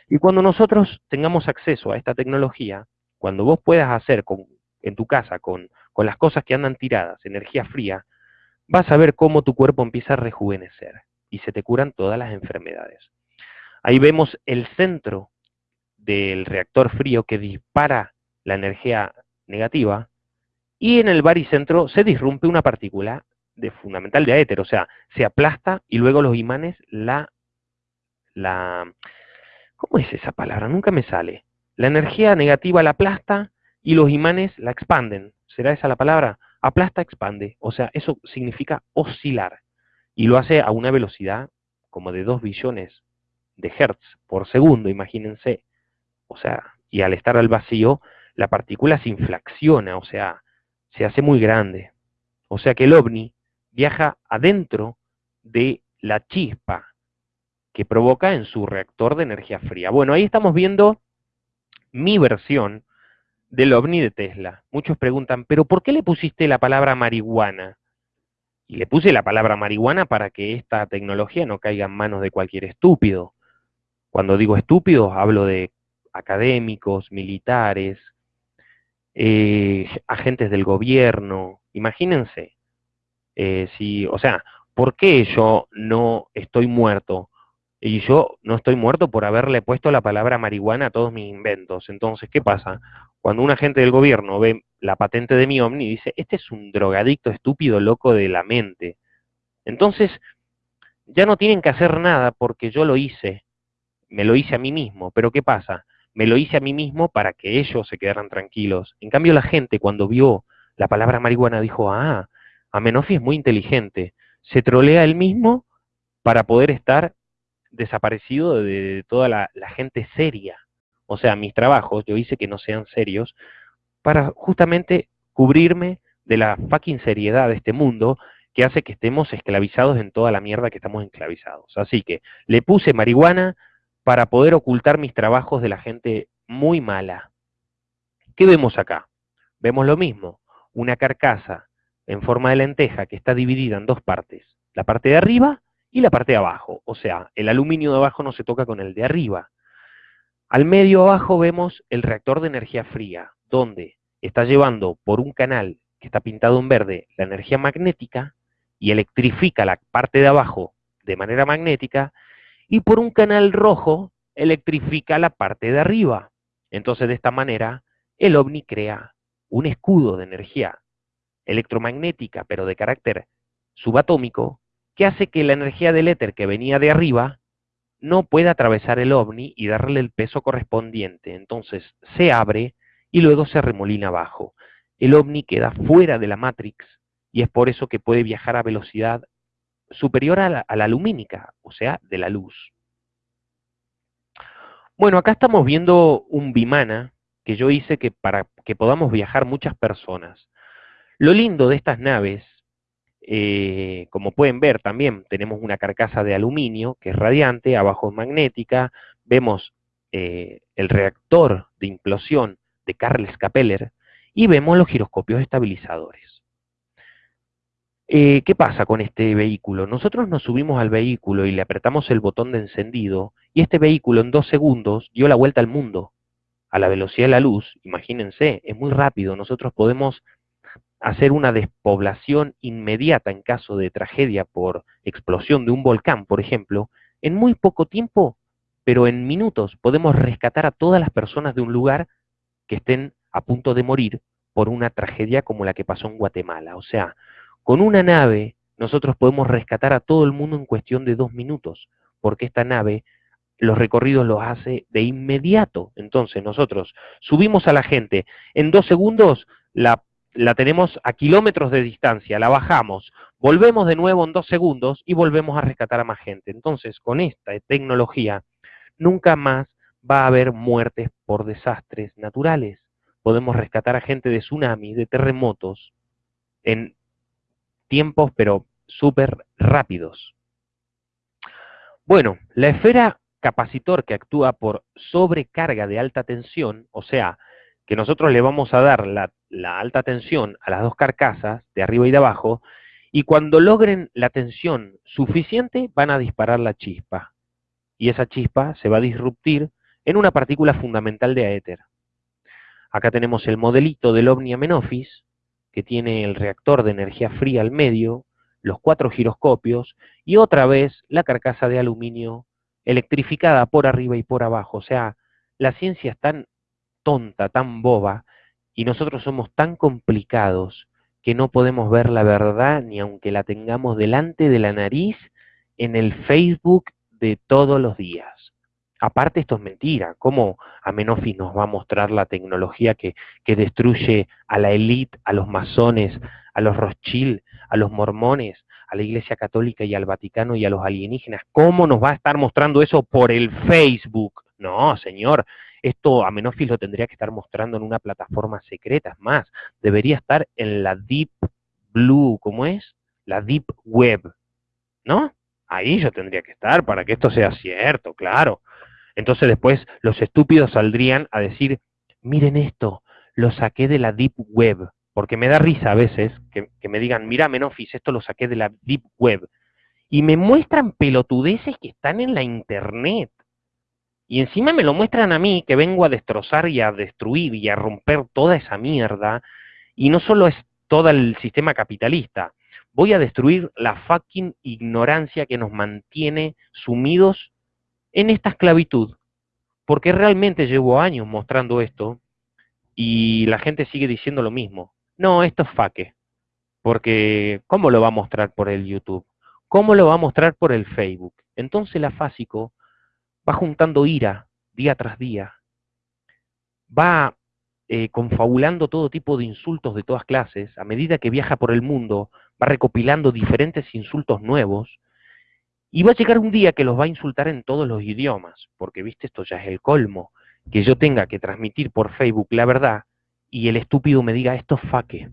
Y cuando nosotros tengamos acceso a esta tecnología, cuando vos puedas hacer con, en tu casa con, con las cosas que andan tiradas, energía fría, vas a ver cómo tu cuerpo empieza a rejuvenecer y se te curan todas las enfermedades. Ahí vemos el centro del reactor frío que dispara la energía negativa y en el baricentro se disrumpe una partícula de fundamental de éter, o sea, se aplasta y luego los imanes la, la, ¿cómo es esa palabra? Nunca me sale. La energía negativa la aplasta y los imanes la expanden. ¿Será esa la palabra? Aplasta, expande. O sea, eso significa oscilar. Y lo hace a una velocidad como de 2 billones de hertz por segundo, imagínense. O sea, y al estar al vacío, la partícula se inflaciona, o sea, se hace muy grande. O sea que el ovni viaja adentro de la chispa que provoca en su reactor de energía fría. Bueno, ahí estamos viendo mi versión del ovni de Tesla. Muchos preguntan, pero ¿por qué le pusiste la palabra marihuana? Y le puse la palabra marihuana para que esta tecnología no caiga en manos de cualquier estúpido. Cuando digo estúpidos, hablo de académicos, militares, eh, agentes del gobierno. Imagínense, eh, si, o sea, ¿por qué yo no estoy muerto? Y yo no estoy muerto por haberle puesto la palabra marihuana a todos mis inventos. Entonces, ¿qué pasa? Cuando un agente del gobierno ve la patente de mi Omni, dice, este es un drogadicto estúpido loco de la mente. Entonces, ya no tienen que hacer nada porque yo lo hice, me lo hice a mí mismo. Pero ¿qué pasa? Me lo hice a mí mismo para que ellos se quedaran tranquilos. En cambio, la gente cuando vio la palabra marihuana dijo, ah, Amenofi es muy inteligente. Se trolea él mismo para poder estar desaparecido de toda la, gente seria. O sea, mis trabajos yo hice que no sean serios para justamente cubrirme de la fucking seriedad de este mundo que hace que estemos esclavizados en toda la mierda que estamos esclavizados. Así que le puse marihuana para poder ocultar mis trabajos de la gente muy mala. ¿Qué vemos acá? Vemos lo mismo, una carcasa en forma de lenteja que está dividida en dos partes, la parte de arriba y la parte de abajo, o sea, el aluminio de abajo no se toca con el de arriba. Al medio abajo vemos el reactor de energía fría, donde está llevando por un canal que está pintado en verde la energía magnética y electrifica la parte de abajo de manera magnética y por un canal rojo electrifica la parte de arriba. Entonces de esta manera el ovni crea un escudo de energía electromagnética, pero de carácter subatómico, que hace que la energía del éter que venía de arriba no pueda atravesar el ovni y darle el peso correspondiente. Entonces se abre y luego se remolina abajo. El ovni queda fuera de la Matrix y es por eso que puede viajar a velocidad superior a la, a la lumínica, o sea, de la luz. Bueno, acá estamos viendo un bimana que yo hice que para que podamos viajar muchas personas. Lo lindo de estas naves, eh, como pueden ver también, tenemos una carcasa de aluminio que es radiante, abajo es magnética, vemos eh, el reactor de implosión de Carles Capeller y vemos los giroscopios estabilizadores. Eh, ¿Qué pasa con este vehículo? Nosotros nos subimos al vehículo y le apretamos el botón de encendido y este vehículo en dos segundos dio la vuelta al mundo a la velocidad de la luz. Imagínense, es muy rápido. Nosotros podemos hacer una despoblación inmediata en caso de tragedia por explosión de un volcán, por ejemplo, en muy poco tiempo, pero en minutos, podemos rescatar a todas las personas de un lugar que estén a punto de morir por una tragedia como la que pasó en Guatemala. O sea, con una nave nosotros podemos rescatar a todo el mundo en cuestión de dos minutos, porque esta nave los recorridos los hace de inmediato. Entonces nosotros subimos a la gente, en dos segundos la, la tenemos a kilómetros de distancia, la bajamos, volvemos de nuevo en dos segundos y volvemos a rescatar a más gente. Entonces con esta tecnología nunca más va a haber muertes por desastres naturales. Podemos rescatar a gente de tsunamis, de terremotos, en tiempos pero súper rápidos. Bueno, la esfera capacitor que actúa por sobrecarga de alta tensión, o sea, que nosotros le vamos a dar la, alta tensión a las dos carcasas, de arriba y de abajo, y cuando logren la tensión suficiente van a disparar la chispa. Y esa chispa se va a disruptir en una partícula fundamental de aéter. Acá tenemos el modelito del OVNI que tiene el reactor de energía fría al medio, los cuatro giroscopios y otra vez la carcasa de aluminio electrificada por arriba y por abajo. O sea, la ciencia es tan tonta, tan boba, y nosotros somos tan complicados que no podemos ver la verdad ni aunque la tengamos delante de la nariz en el Facebook de todos los días. Aparte esto es mentira, ¿cómo Amenofis nos va a mostrar la tecnología que, que destruye a la élite, a los masones, a los Rothschild, a los mormones, a la Iglesia Católica y al Vaticano y a los alienígenas. ¿Cómo nos va a estar mostrando eso por el Facebook? No, señor, esto a Menofis lo tendría que estar mostrando en una plataforma secreta. Es más, debería estar en la Deep Blue, ¿cómo es? La Deep Web, ¿no? Ahí yo tendría que estar para que esto sea cierto, claro. Entonces después los estúpidos saldrían a decir, miren esto, lo saqué de la Deep Web porque me da risa a veces que, me digan, mira Menofis, esto lo saqué de la Deep Web, y me muestran pelotudeces que están en la Internet. Y encima me lo muestran a mí, que vengo a destrozar y a destruir y a romper toda esa mierda, y no solo es todo el sistema capitalista, voy a destruir la fucking ignorancia que nos mantiene sumidos en esta esclavitud. Porque realmente llevo años mostrando esto y la gente sigue diciendo lo mismo. No, esto es faque. Porque, ¿cómo lo va a mostrar por el YouTube? ¿Cómo lo va a mostrar por el Facebook? Entonces la Fásico va juntando ira día tras día. Va eh, confabulando todo tipo de insultos de todas clases. A medida que viaja por el mundo, va recopilando diferentes insultos nuevos. Y va a llegar un día que los va a insultar en todos los idiomas. Porque, viste, esto ya es el colmo. Que yo tenga que transmitir por Facebook la verdad y el estúpido me diga esto es faque,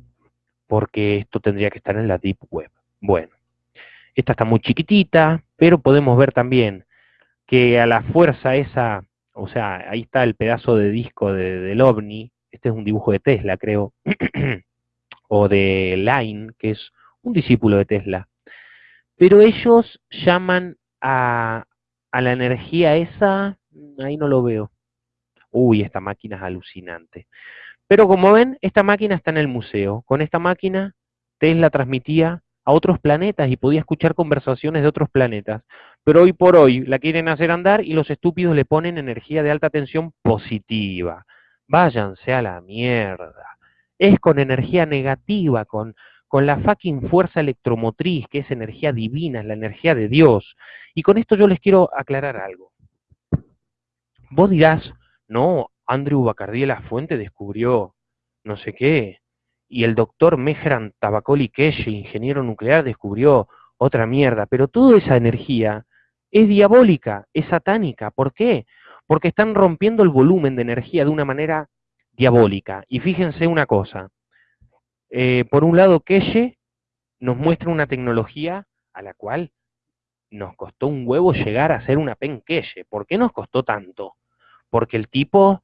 porque esto tendría que estar en la Deep Web. Bueno, esta está muy chiquitita, pero podemos ver también que a la fuerza esa, o sea, ahí está el pedazo de disco del OVNI, este es un dibujo de Tesla, creo, o de Line, que es un discípulo de Tesla. Pero ellos llaman a, a la energía esa, ahí no lo veo. Uy, esta máquina es alucinante. Pero como ven, esta máquina está en el museo. Con esta máquina, Tesla transmitía a otros planetas y podía escuchar conversaciones de otros planetas. Pero hoy por hoy la quieren hacer andar y los estúpidos le ponen energía de alta tensión positiva. Váyanse a la mierda. Es con energía negativa, con, con la fucking fuerza electromotriz, que es energía divina, es la energía de Dios. Y con esto yo les quiero aclarar algo. Vos dirás, no, Andrew Bacardi de la Fuente descubrió no sé qué, y el doctor Mehran Tabacoli ingeniero nuclear, descubrió otra mierda, pero toda esa energía es diabólica, es satánica. ¿Por qué? Porque están rompiendo el volumen de energía de una manera diabólica. Y fíjense una cosa, eh, por un lado Keshe nos muestra una tecnología a la cual nos costó un huevo llegar a ser una pen Keshe. ¿Por qué nos costó tanto? Porque el tipo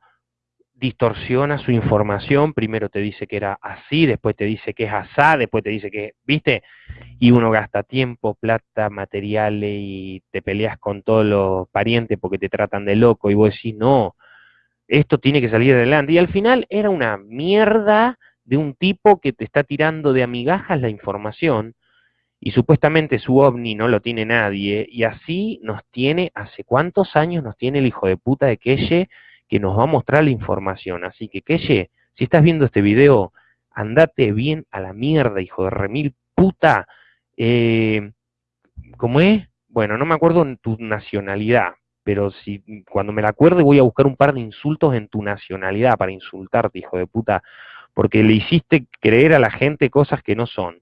distorsiona su información, primero te dice que era así, después te dice que es asá, después te dice que, ¿viste? Y uno gasta tiempo, plata, materiales y te peleas con todos los parientes porque te tratan de loco y vos decís, no, esto tiene que salir adelante. Y al final era una mierda de un tipo que te está tirando de amigajas la información y supuestamente su ovni no lo tiene nadie y así nos tiene, ¿hace cuántos años nos tiene el hijo de puta de Keye? Que nos va a mostrar la información. Así que, Keye, si estás viendo este video, andate bien a la mierda, hijo de remil puta. Eh, ¿Cómo es? Bueno, no me acuerdo en tu nacionalidad, pero si cuando me la acuerde voy a buscar un par de insultos en tu nacionalidad para insultarte, hijo de puta, porque le hiciste creer a la gente cosas que no son.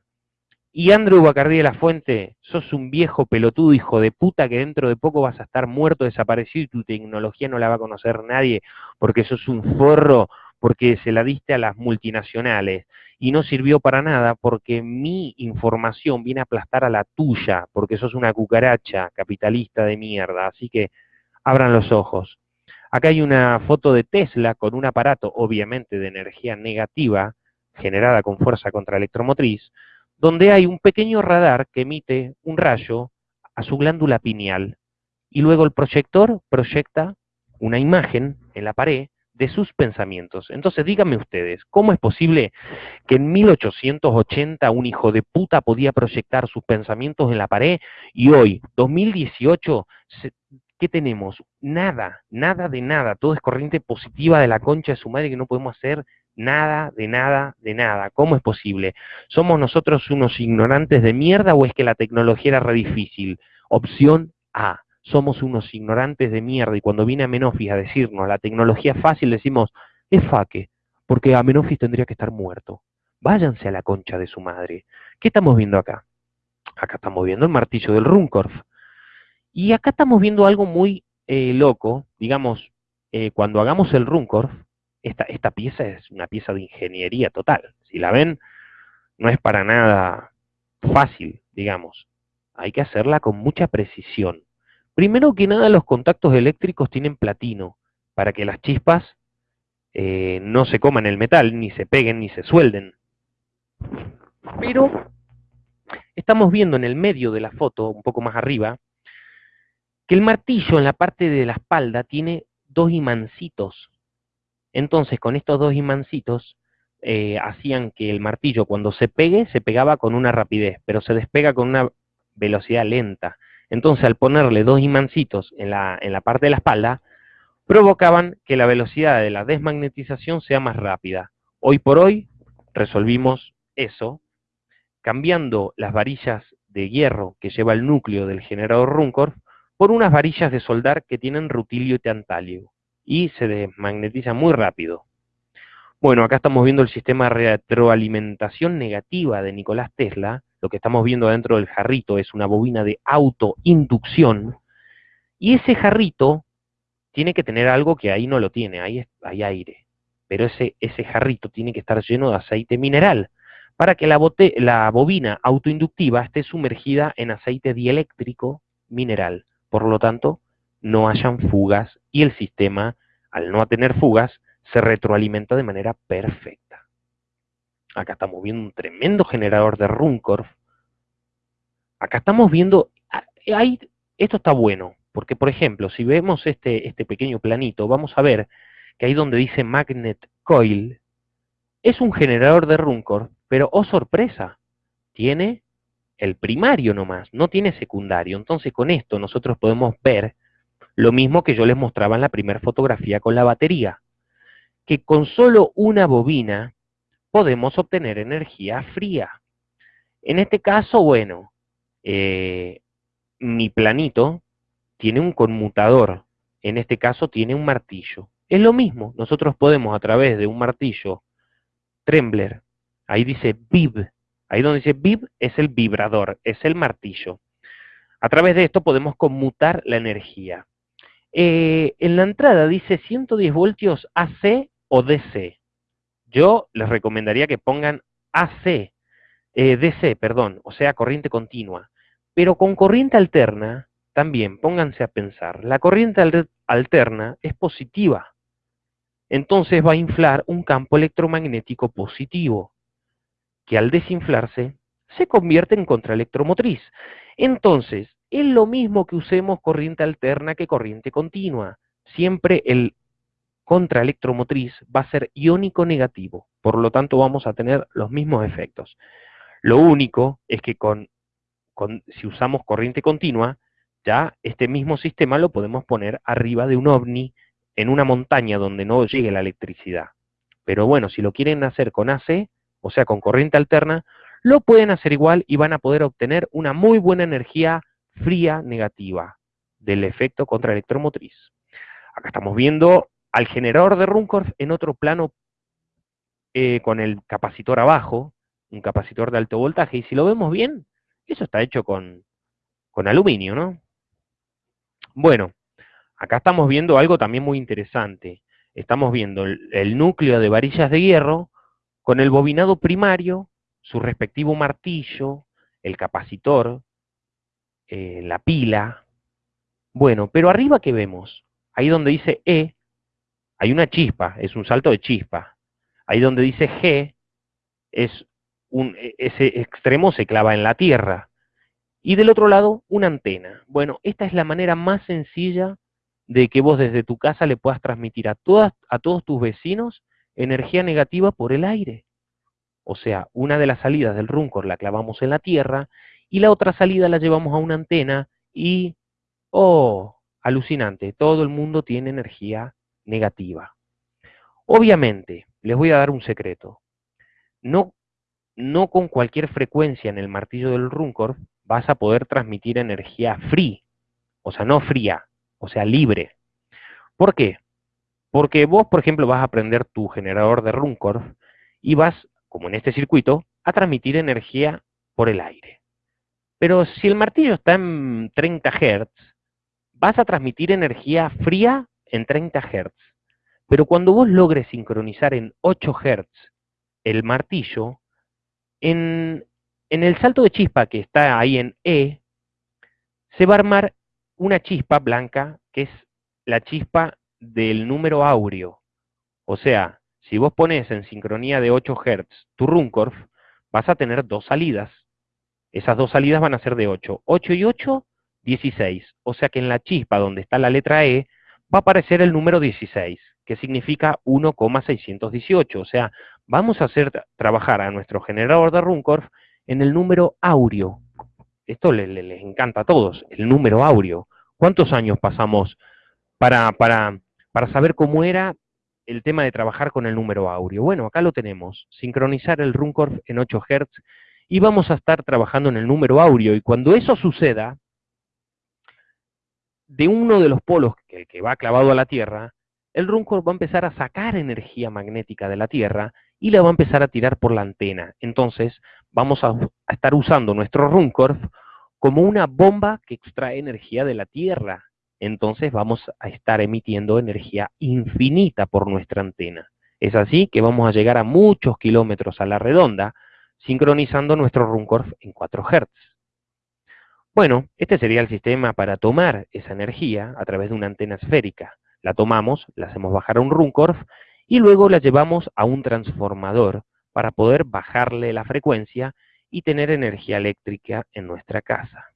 Y Andrew Bacardí de la Fuente, sos un viejo pelotudo hijo de puta que dentro de poco vas a estar muerto, desaparecido y tu tecnología no la va a conocer nadie porque sos un forro, porque se la diste a las multinacionales y no sirvió para nada porque mi información viene a aplastar a la tuya, porque sos una cucaracha capitalista de mierda. Así que abran los ojos. Acá hay una foto de Tesla con un aparato, obviamente de energía negativa, generada con fuerza contra electromotriz, donde hay un pequeño radar que emite un rayo a su glándula pineal y luego el proyector proyecta una imagen en la pared de sus pensamientos. Entonces díganme ustedes, ¿cómo es posible que en 1880 un hijo de puta podía proyectar sus pensamientos en la pared y hoy, 2018, ¿qué tenemos? Nada, nada de nada, todo es corriente positiva de la concha de su madre que no podemos hacer nada, de nada, de nada. ¿Cómo es posible? ¿Somos nosotros unos ignorantes de mierda o es que la tecnología era re difícil? Opción A. Somos unos ignorantes de mierda y cuando viene Amenofis a decirnos la tecnología fácil decimos, es faque, porque Amenofis tendría que estar muerto. Váyanse a la concha de su madre. ¿Qué estamos viendo acá? Acá estamos viendo el martillo del Runcorf. Y acá estamos viendo algo muy eh, loco, digamos, eh, cuando hagamos el Runcorf, esta, esta pieza es una pieza de ingeniería total. Si la ven, no es para nada fácil, digamos. Hay que hacerla con mucha precisión. Primero que nada, los contactos eléctricos tienen platino, para que las chispas eh, no se coman el metal, ni se peguen, ni se suelden. Pero estamos viendo en el medio de la foto, un poco más arriba, que el martillo en la parte de la espalda tiene dos imancitos entonces, con estos dos imancitos, eh, hacían que el martillo cuando se pegue, se pegaba con una rapidez, pero se despega con una velocidad lenta. Entonces, al ponerle dos imancitos en la, en la parte de la espalda, provocaban que la velocidad de la desmagnetización sea más rápida. Hoy por hoy resolvimos eso, cambiando las varillas de hierro que lleva el núcleo del generador Runcorf por unas varillas de soldar que tienen rutilio y tantalio y se desmagnetiza muy rápido. Bueno, acá estamos viendo el sistema de retroalimentación negativa de Nicolás Tesla. Lo que estamos viendo dentro del jarrito es una bobina de autoinducción. Y ese jarrito tiene que tener algo que ahí no lo tiene, ahí hay aire. Pero ese, ese jarrito tiene que estar lleno de aceite mineral para que la, la bobina autoinductiva esté sumergida en aceite dieléctrico mineral. Por lo tanto, no hayan fugas y el sistema, al no tener fugas, se retroalimenta de manera perfecta. Acá estamos viendo un tremendo generador de Runcorf. Acá estamos viendo, ah, esto está bueno, porque por ejemplo, si vemos este, este pequeño planito, vamos a ver que ahí donde dice Magnet Coil, es un generador de Runcorf, pero oh sorpresa, tiene el primario nomás, no tiene secundario. Entonces con esto nosotros podemos ver lo mismo que yo les mostraba en la primera fotografía con la batería, que con solo una bobina podemos obtener energía fría. En este caso, bueno, eh, mi planito tiene un conmutador, en este caso tiene un martillo. Es lo mismo, nosotros podemos a través de un martillo Trembler, ahí dice Vib, ahí donde dice Vib es el vibrador, es el martillo. A través de esto podemos conmutar la energía. Eh, en la entrada dice 110 voltios AC o DC. Yo les recomendaría que pongan AC, eh, DC, perdón, o sea, corriente continua. Pero con corriente alterna, también pónganse a pensar, la corriente alterna es positiva. Entonces va a inflar un campo electromagnético positivo, que al desinflarse se convierte en contraelectromotriz. Entonces, es lo mismo que usemos corriente alterna que corriente continua. Siempre el contraelectromotriz va a ser iónico negativo, por lo tanto vamos a tener los mismos efectos. Lo único es que con, si usamos corriente continua, ya este mismo sistema lo podemos poner arriba de un ovni en una montaña donde no llegue la electricidad. Pero bueno, si lo quieren hacer con AC, o sea, con corriente alterna, lo pueden hacer igual y van a poder obtener una muy buena energía fría negativa. del efecto contraelectromotriz. Acá estamos viendo al generador de Runcorf en otro plano eh, con el capacitor abajo, un capacitor de alto voltaje, y si lo vemos bien, eso está hecho con, con aluminio, ¿no? Bueno, acá estamos viendo algo también muy interesante. Estamos viendo el, núcleo de varillas de hierro con el bobinado primario, su respectivo martillo, el capacitor, eh, la pila. Bueno, pero arriba ¿qué vemos? Ahí donde dice E, hay una chispa, es un salto de chispa. Ahí donde dice G, es un, e, ese extremo se clava en la tierra. Y del otro lado, una antena. Bueno, esta es la manera más sencilla de que vos desde tu casa le puedas transmitir a, todas, a todos tus vecinos energía negativa por el aire. O sea, una de las salidas del Runcor la clavamos en la tierra y la otra salida la llevamos a una antena y, oh, alucinante, todo el mundo tiene energía negativa. Obviamente, les voy a dar un secreto. No, no con cualquier frecuencia en el martillo del Runcor vas a poder transmitir energía free, o sea, no fría, o sea, libre. ¿Por qué? Porque vos, por ejemplo, vas a prender tu generador de Runcorf y vas, como en este circuito, a transmitir energía por el aire. Pero si el martillo está en 30 Hz, vas a transmitir energía fría en 30 Hz. Pero cuando vos logres sincronizar en 8 Hz el martillo, en, en el salto de chispa que está ahí en E, se va a armar una chispa blanca que es la chispa del número áureo. O sea, si vos pones en sincronía de 8 Hz tu Runcorf, vas a tener dos salidas. Esas dos salidas van a ser de 8. 8 y 8, 16. O sea que en la chispa donde está la letra E va a aparecer el número 16, que significa 1,618. O sea, vamos a hacer trabajar a nuestro generador de Runcorf en el número áureo. Esto les, encanta a todos, el número áureo. ¿Cuántos años pasamos para, para, para saber cómo era el tema de trabajar con el número áureo? Bueno, acá lo tenemos, sincronizar el Runcorf en 8 Hz y vamos a estar trabajando en el número áureo. Y cuando eso suceda, de uno de los polos que, que va clavado a la Tierra, el Runcorf va a empezar a sacar energía magnética de la Tierra y la va a empezar a tirar por la antena. Entonces, vamos a, a estar usando nuestro Runcorf como una bomba que extrae energía de la Tierra. Entonces vamos a estar emitiendo energía infinita por nuestra antena. Es así que vamos a llegar a muchos kilómetros a la redonda, sincronizando nuestro Runcorf en 4 Hz. Bueno, este sería el sistema para tomar esa energía a través de una antena esférica. La tomamos, la hacemos bajar a un Runcorf y luego la llevamos a un transformador para poder bajarle la frecuencia y tener energía eléctrica en nuestra casa.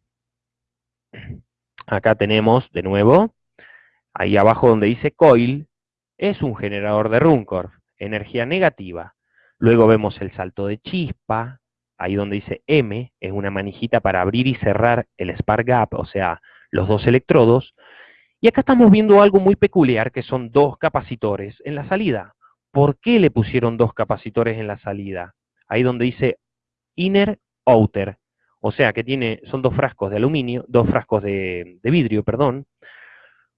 Acá tenemos, de nuevo, ahí abajo donde dice coil, es un generador de Runcorf, energía negativa. Luego vemos el salto de chispa, ahí donde dice M, es una manijita para abrir y cerrar el spark gap, o sea, los dos electrodos. Y acá estamos viendo algo muy peculiar, que son dos capacitores en la salida. ¿Por qué le pusieron dos capacitores en la salida? Ahí donde dice inner outer. O sea que tiene, son dos frascos de aluminio, dos frascos de, de vidrio, perdón,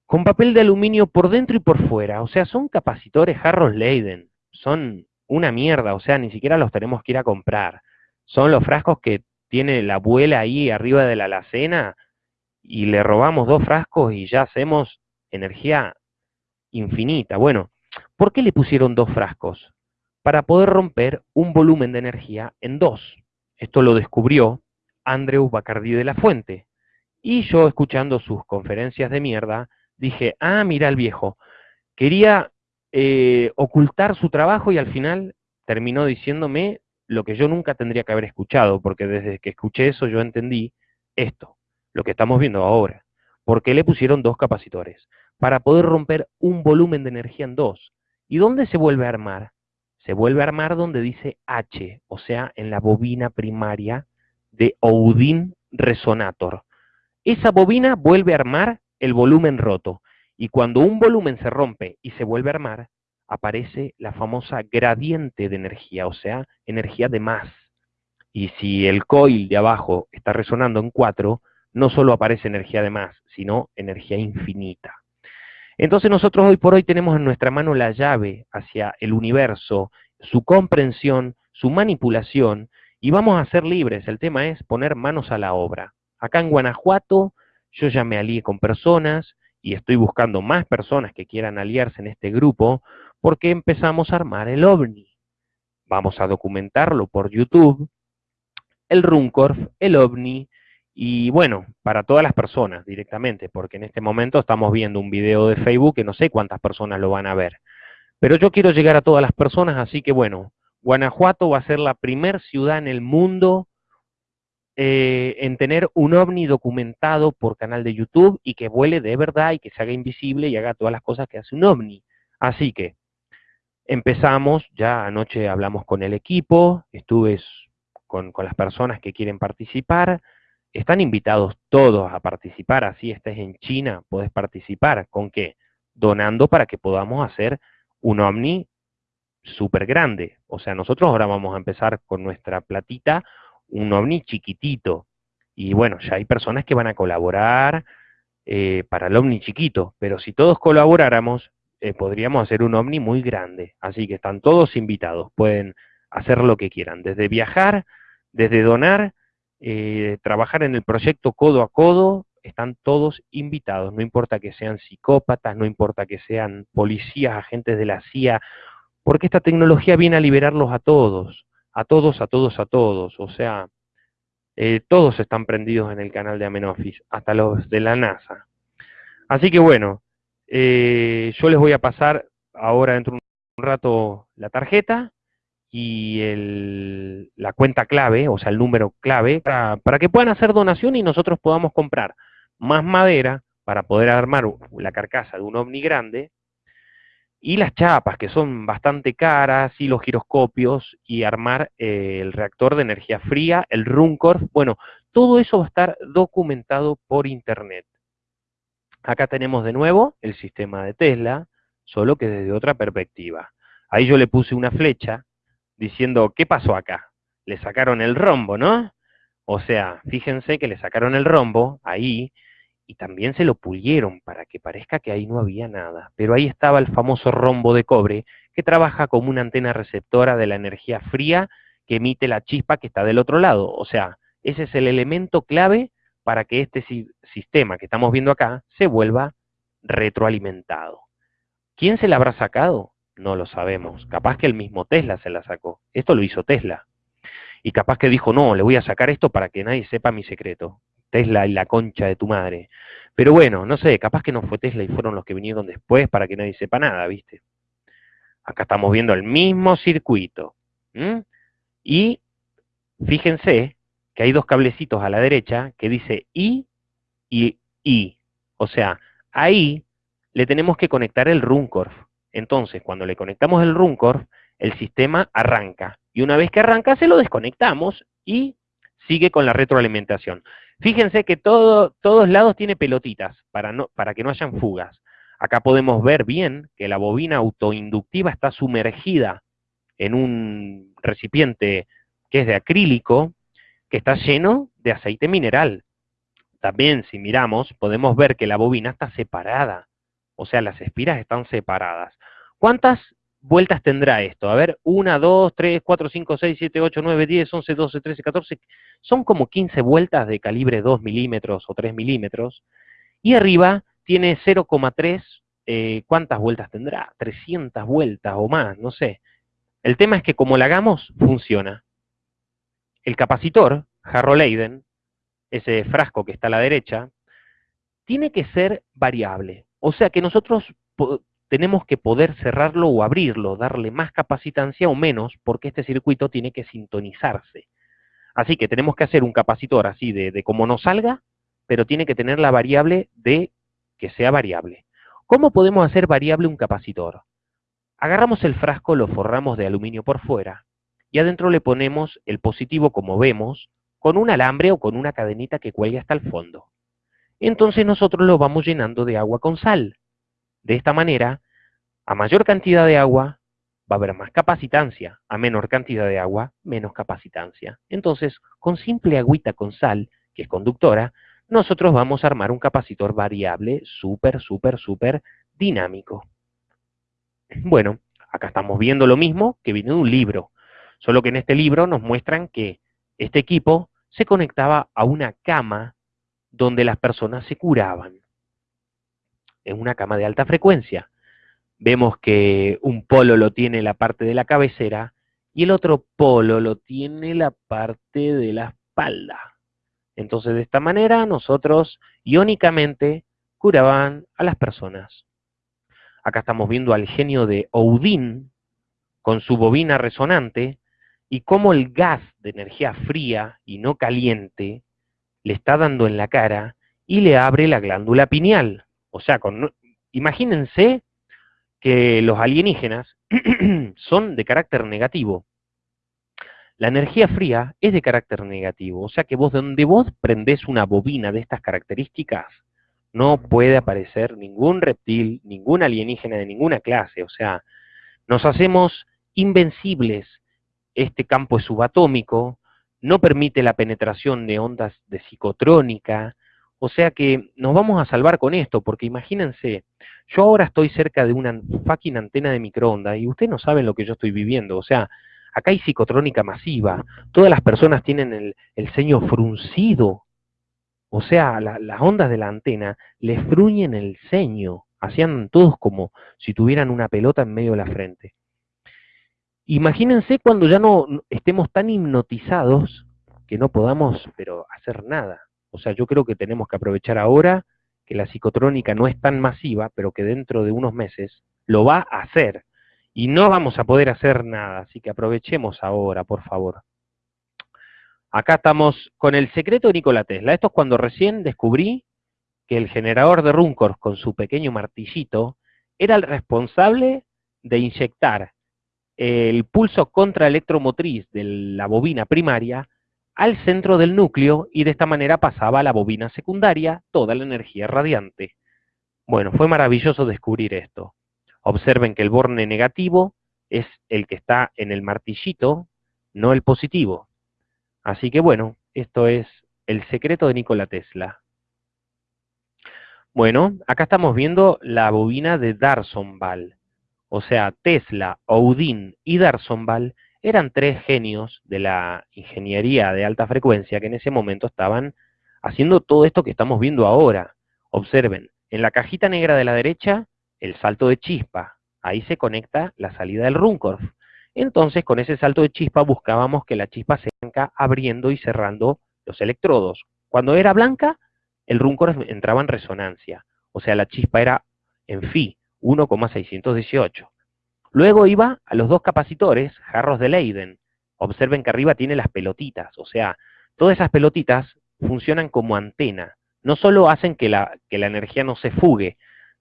con papel de aluminio por dentro y por fuera. O sea, son capacitores Harros Leiden. Son una mierda, o sea, ni siquiera los tenemos que ir a comprar. Son los frascos que tiene la abuela ahí arriba de la alacena y le robamos dos frascos y ya hacemos energía infinita. Bueno, ¿por qué le pusieron dos frascos? Para poder romper un volumen de energía en dos. Esto lo descubrió Andrew Bacardi de la Fuente. Y yo, escuchando sus conferencias de mierda, dije, ah, mira el viejo, quería eh, ocultar su trabajo y al final terminó diciéndome lo que yo nunca tendría que haber escuchado, porque desde que escuché eso yo entendí esto, lo que estamos viendo ahora. ¿Por qué le pusieron dos capacitores? Para poder romper un volumen de energía en dos. ¿Y dónde se vuelve a armar? se vuelve a armar donde dice H, o sea, en la bobina primaria de Oudin Resonator. Esa bobina vuelve a armar el volumen roto, y cuando un volumen se rompe y se vuelve a armar, aparece la famosa gradiente de energía, o sea, energía de más. Y si el coil de abajo está resonando en 4, no solo aparece energía de más, sino energía infinita. Entonces nosotros hoy por hoy tenemos en nuestra mano la llave hacia el universo, su comprensión, su manipulación, y vamos a ser libres. El tema es poner manos a la obra. Acá en Guanajuato yo ya me alié con personas y estoy buscando más personas que quieran aliarse en este grupo porque empezamos a armar el ovni. Vamos a documentarlo por YouTube, el Runcorf, el ovni, y bueno, para todas las personas directamente, porque en este momento estamos viendo un video de Facebook que no sé cuántas personas lo van a ver. Pero yo quiero llegar a todas las personas, así que bueno, Guanajuato va a ser la primer ciudad en el mundo eh, en tener un ovni documentado por canal de YouTube y que vuele de verdad y que se haga invisible y haga todas las cosas que hace un ovni. Así que empezamos, ya anoche hablamos con el equipo, estuve con, con las personas que quieren participar, están invitados todos a participar, así estés en China, puedes participar. ¿Con qué? Donando para que podamos hacer un Omni súper grande. O sea, nosotros ahora vamos a empezar con nuestra platita, un Omni chiquitito. Y bueno, ya hay personas que van a colaborar eh, para el Omni chiquito, pero si todos colaboráramos, eh, podríamos hacer un Omni muy grande. Así que están todos invitados, pueden hacer lo que quieran, desde viajar, desde donar, eh, trabajar en el proyecto codo a codo, están todos invitados, no importa que sean psicópatas, no importa que sean policías, agentes de la CIA, porque esta tecnología viene a liberarlos a todos, a todos, a todos, a todos, o sea, eh, todos están prendidos en el canal de Amenofis, hasta los de la NASA. Así que bueno, eh, yo les voy a pasar ahora dentro de un rato la tarjeta, y el, la cuenta clave, o sea, el número clave, para, para, que puedan hacer donación y nosotros podamos comprar más madera para poder armar la carcasa de un ovni grande, y las chapas, que son bastante caras, y los giroscopios, y armar eh, el reactor de energía fría, el Runcorf, bueno, todo eso va a estar documentado por internet. Acá tenemos de nuevo el sistema de Tesla, solo que desde otra perspectiva. Ahí yo le puse una flecha diciendo, ¿qué pasó acá? Le sacaron el rombo, ¿no? O sea, fíjense que le sacaron el rombo ahí y también se lo pulieron para que parezca que ahí no había nada. Pero ahí estaba el famoso rombo de cobre que trabaja como una antena receptora de la energía fría que emite la chispa que está del otro lado. O sea, ese es el elemento clave para que este sistema que estamos viendo acá se vuelva retroalimentado. ¿Quién se la habrá sacado? No lo sabemos. Capaz que el mismo Tesla se la sacó. Esto lo hizo Tesla. Y capaz que dijo, no, le voy a sacar esto para que nadie sepa mi secreto. Tesla y la concha de tu madre. Pero bueno, no sé, capaz que no fue Tesla y fueron los que vinieron después para que nadie sepa nada, ¿viste? Acá estamos viendo el mismo circuito. Y fíjense que hay dos cablecitos a la derecha que dice I y I. O sea, ahí le tenemos que conectar el Runcorf. Entonces, cuando le conectamos el Runcorf, el sistema arranca. Y una vez que arranca, se lo desconectamos y sigue con la retroalimentación. Fíjense que todo, todos lados tiene pelotitas para, para que no hayan fugas. Acá podemos ver bien que la bobina autoinductiva está sumergida en un recipiente que es de acrílico, que está lleno de aceite mineral. También, si miramos, podemos ver que la bobina está separada, o sea, las espiras están separadas. ¿Cuántas vueltas tendrá esto? A ver, 1, 2, 3, 4, 5, 6, 7, 8, 9, 10, 11, 12, 13, 14. Son como 15 vueltas de calibre 2 milímetros o 3 milímetros. Y arriba tiene 0,3. Eh, ¿Cuántas vueltas tendrá? 300 vueltas o más, no sé. El tema es que como la hagamos, funciona. El capacitor, Harrow Leiden, ese frasco que está a la derecha, tiene que ser variable. O sea que nosotros tenemos que poder cerrarlo o abrirlo, darle más capacitancia o menos, porque este circuito tiene que sintonizarse. Así que tenemos que hacer un capacitor así de, de como nos salga, pero tiene que tener la variable de que sea variable. ¿Cómo podemos hacer variable un capacitor? Agarramos el frasco, lo forramos de aluminio por fuera, y adentro le ponemos el positivo como vemos, con un alambre o con una cadenita que cuelgue hasta el fondo. Entonces nosotros lo vamos llenando de agua con sal. De esta manera, a mayor cantidad de agua va a haber más capacitancia, a menor cantidad de agua, menos capacitancia. Entonces, con simple agüita con sal, que es conductora, nosotros vamos a armar un capacitor variable súper, súper, súper dinámico. Bueno, acá estamos viendo lo mismo que viene de un libro, solo que en este libro nos muestran que este equipo se conectaba a una cama donde las personas se curaban. En una cama de alta frecuencia. Vemos que un polo lo tiene la parte de la cabecera y el otro polo lo tiene la parte de la espalda. Entonces, de esta manera, nosotros iónicamente curaban a las personas. Acá estamos viendo al genio de Odín con su bobina resonante y cómo el gas de energía fría y no caliente le está dando en la cara y le abre la glándula pineal. O sea, con, imagínense que los alienígenas son de carácter negativo. La energía fría es de carácter negativo, o sea que vos donde vos prendés una bobina de estas características, no puede aparecer ningún reptil, ningún alienígena de ninguna clase, o sea, nos hacemos invencibles. Este campo es subatómico, no permite la penetración de ondas de psicotrónica, o sea que nos vamos a salvar con esto, porque imagínense, yo ahora estoy cerca de una fucking antena de microondas y ustedes no saben lo que yo estoy viviendo, o sea, Acá hay psicotrónica masiva, todas las personas tienen el, ceño fruncido, o sea, las ondas de la antena les fruñen el ceño, hacían todos como si tuvieran una pelota en medio de la frente. Imagínense cuando ya no estemos tan hipnotizados que no podamos, pero hacer nada. O sea, yo creo que tenemos que aprovechar ahora que la psicotrónica no es tan masiva, pero que dentro de unos meses lo va a hacer y no vamos a poder hacer nada, así que aprovechemos ahora, por favor. Acá estamos con el secreto de Nikola Tesla. Esto es cuando recién descubrí que el generador de Runkors con su pequeño martillito era el responsable de inyectar el pulso contraelectromotriz de la bobina primaria al centro del núcleo y de esta manera pasaba a la bobina secundaria toda la energía radiante. Bueno, fue maravilloso descubrir esto. Observen que el borne negativo es el que está en el martillito, no el positivo. Así que bueno, esto es el secreto de Nikola Tesla. Bueno, acá estamos viendo la bobina de Darsonval. O sea, Tesla, Odin y Darsonval eran tres genios de la ingeniería de alta frecuencia que en ese momento estaban haciendo todo esto que estamos viendo ahora. Observen, en la cajita negra de la derecha el salto de chispa. Ahí se conecta la salida del Runcorf. Entonces, con ese salto de chispa buscábamos que la chispa se venga abriendo y cerrando los electrodos. Cuando era blanca, el Runcorf entraba en resonancia. O sea, la chispa era en Phi, 1,618. Luego iba a los dos capacitores, jarros de Leiden. Observen que arriba tiene las pelotitas. O sea, todas esas pelotitas funcionan como antena. No solo hacen que la, que la energía no se fugue,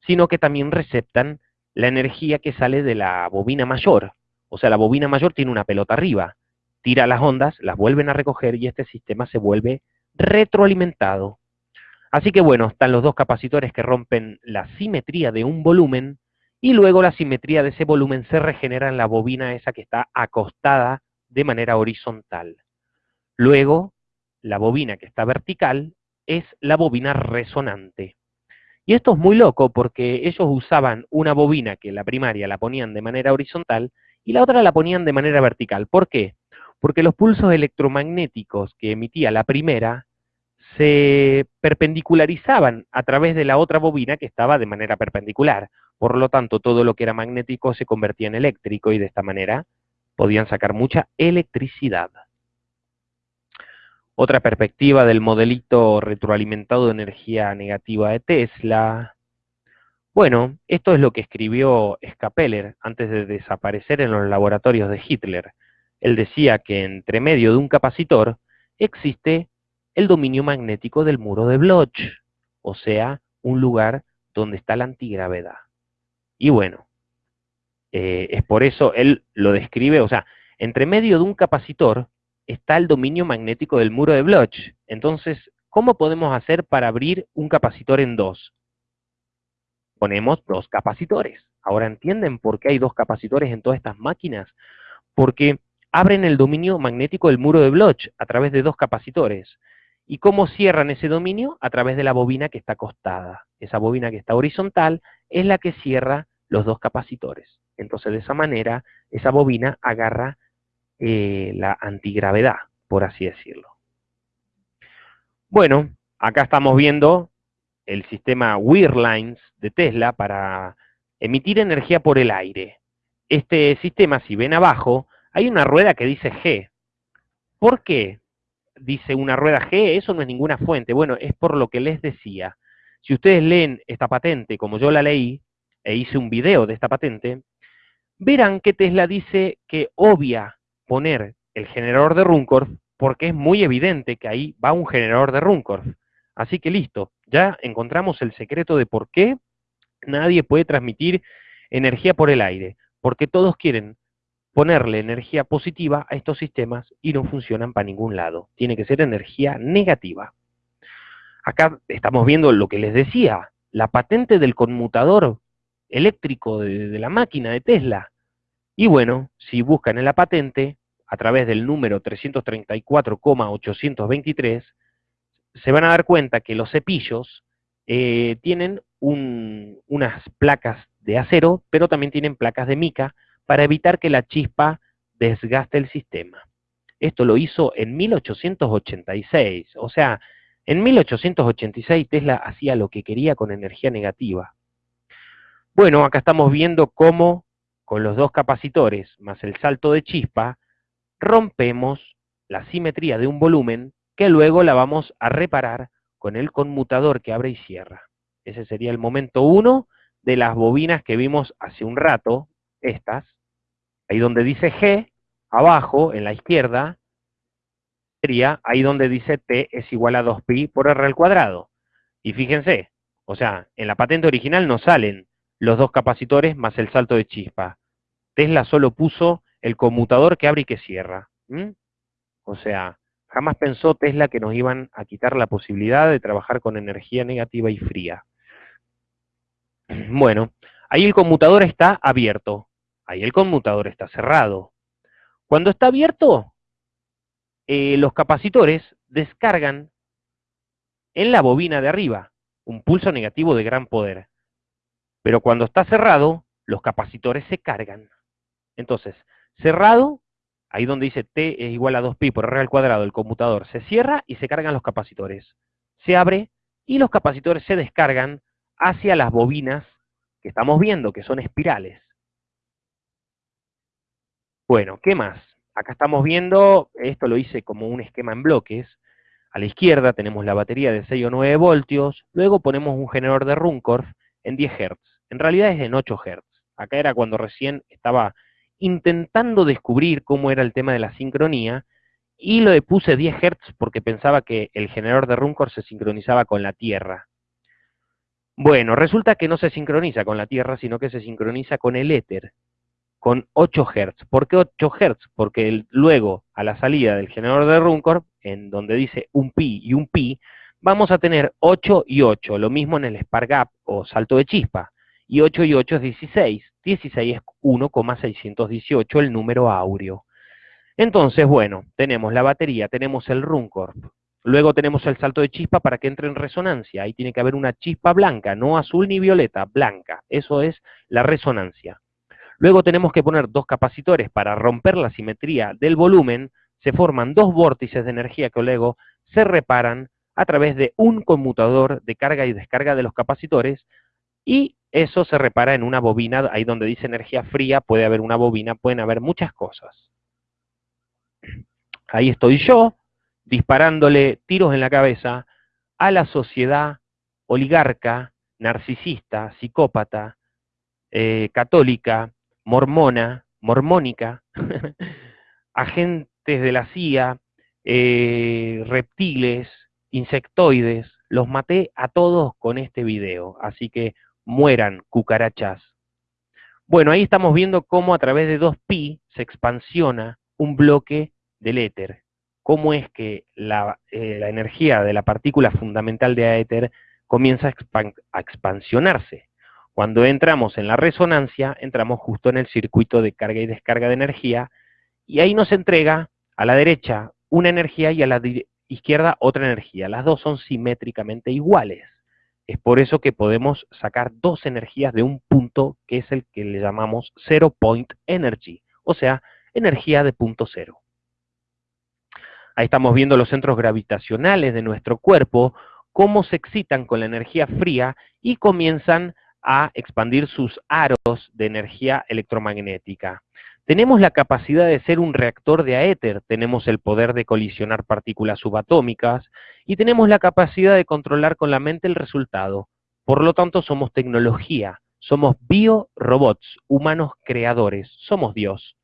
sino que también receptan la energía que sale de la bobina mayor. O sea, la bobina mayor tiene una pelota arriba, tira las ondas, las vuelven a recoger y este sistema se vuelve retroalimentado. Así que bueno, están los dos capacitores que rompen la simetría de un volumen y luego la simetría de ese volumen se regenera en la bobina esa que está acostada de manera horizontal. Luego, la bobina que está vertical es la bobina resonante. Y esto es muy loco porque ellos usaban una bobina que la primaria la ponían de manera horizontal y la otra la ponían de manera vertical. ¿Por qué? Porque los pulsos electromagnéticos que emitía la primera se perpendicularizaban a través de la otra bobina que estaba de manera perpendicular. Por lo tanto, todo lo que era magnético se convertía en eléctrico y de esta manera podían sacar mucha electricidad. Otra perspectiva del modelito retroalimentado de energía negativa de Tesla. Bueno, esto es lo que escribió Scapeller antes de desaparecer en los laboratorios de Hitler. Él decía que entre medio de un capacitor existe el dominio magnético del muro de Bloch, o sea, un lugar donde está la antigravedad. Y bueno, eh, es por eso él lo describe, o sea, entre medio de un capacitor está el dominio magnético del muro de Bloch. Entonces, ¿cómo podemos hacer para abrir un capacitor en dos? Ponemos dos capacitores. Ahora entienden por qué hay dos capacitores en todas estas máquinas. Porque abren el dominio magnético del muro de Bloch a través de dos capacitores. ¿Y cómo cierran ese dominio? A través de la bobina que está acostada. Esa bobina que está horizontal es la que cierra los dos capacitores. Entonces, de esa manera, esa bobina agarra eh, la antigravedad, por así decirlo. Bueno, acá estamos viendo el sistema Weirlines de Tesla para emitir energía por el aire. Este sistema, si ven abajo, hay una rueda que dice G. ¿Por qué dice una rueda G? Eso no es ninguna fuente. Bueno, es por lo que les decía. Si ustedes leen esta patente, como yo la leí, e hice un video de esta patente, verán que Tesla dice que obvia poner el generador de Runcorf porque es muy evidente que ahí va un generador de Runcorf. Así que listo, ya encontramos el secreto de por qué nadie puede transmitir energía por el aire, porque todos quieren ponerle energía positiva a estos sistemas y no funcionan para ningún lado. Tiene que ser energía negativa. Acá estamos viendo lo que les decía, la patente del conmutador eléctrico de, la máquina de Tesla. Y bueno, si buscan en la patente, a través del número 334,823, se van a dar cuenta que los cepillos eh, tienen unas placas de acero, pero también tienen placas de mica para evitar que la chispa desgaste el sistema. Esto lo hizo en 1886, o sea, en 1886 Tesla hacía lo que quería con energía negativa. Bueno, acá estamos viendo cómo con los dos capacitores más el salto de chispa, rompemos la simetría de un volumen que luego la vamos a reparar con el conmutador que abre y cierra. Ese sería el momento uno de las bobinas que vimos hace un rato, estas, ahí donde dice G, abajo, en la izquierda, sería ahí donde dice T es igual a 2pi por R al cuadrado. Y fíjense, o sea, en la patente original no salen los dos capacitores más el salto de chispa. Tesla solo puso el conmutador que abre y que cierra. O sea, jamás pensó Tesla que nos iban a quitar la posibilidad de trabajar con energía negativa y fría. Bueno, ahí el conmutador está abierto, ahí el conmutador está cerrado. Cuando está abierto, eh, los capacitores descargan en la bobina de arriba un pulso negativo de gran poder. Pero cuando está cerrado, los capacitores se cargan. Entonces, cerrado, ahí donde dice T es igual a 2pi por R al cuadrado, el conmutador se cierra y se cargan los capacitores. Se abre y los capacitores se descargan hacia las bobinas que estamos viendo, que son espirales. Bueno, ¿qué más? Acá estamos viendo, esto lo hice como un esquema en bloques. A la izquierda tenemos la batería de 6 o 9 voltios, luego ponemos un generador de Runcorf en 10 Hz. En realidad es en 8 Hz. Acá era cuando recién estaba intentando descubrir cómo era el tema de la sincronía, y lo puse 10 Hz porque pensaba que el generador de Runcorf se sincronizaba con la Tierra. Bueno, resulta que no se sincroniza con la Tierra, sino que se sincroniza con el éter, con 8 Hz. ¿Por qué 8 Hz? Porque luego, a la salida del generador de Runcorf, en donde dice un pi y un pi, vamos a tener 8 y 8, lo mismo en el spark gap o salto de chispa, y 8 y 8 es 16. 16 es 1,618 el número áureo. Entonces, bueno, tenemos la batería, tenemos el Runcorp, luego tenemos el salto de chispa para que entre en resonancia, ahí tiene que haber una chispa blanca, no azul ni violeta, blanca, eso es la resonancia. Luego tenemos que poner dos capacitores para romper la simetría del volumen, se forman dos vórtices de energía que luego se reparan a través de un conmutador de carga y descarga de los capacitores, y eso se repara en una bobina, ahí donde dice energía fría, puede haber una bobina, pueden haber muchas cosas. Ahí estoy yo, disparándole tiros en la cabeza a la sociedad oligarca, narcisista, psicópata, eh, católica, mormona, mormónica, agentes de la CIA, eh, reptiles, insectoides, los maté a todos con este video, así que mueran cucarachas. Bueno, ahí estamos viendo cómo a través de 2pi se expansiona un bloque del éter. Cómo es que la, eh, energía de la partícula fundamental de éter comienza a expansionarse. Cuando entramos en la resonancia, entramos justo en el circuito de carga y descarga de energía, y ahí nos entrega a la derecha una energía y a la izquierda otra energía. Las dos son simétricamente iguales. Es por eso que podemos sacar dos energías de un punto que es el que le llamamos zero point energy, o sea, energía de punto cero. Ahí estamos viendo los centros gravitacionales de nuestro cuerpo, cómo se excitan con la energía fría y comienzan a expandir sus aros de energía electromagnética. Tenemos la capacidad de ser un reactor de aéter, tenemos el poder de colisionar partículas subatómicas y tenemos la capacidad de controlar con la mente el resultado. Por lo tanto, somos tecnología, somos biorobots, humanos creadores, somos Dios.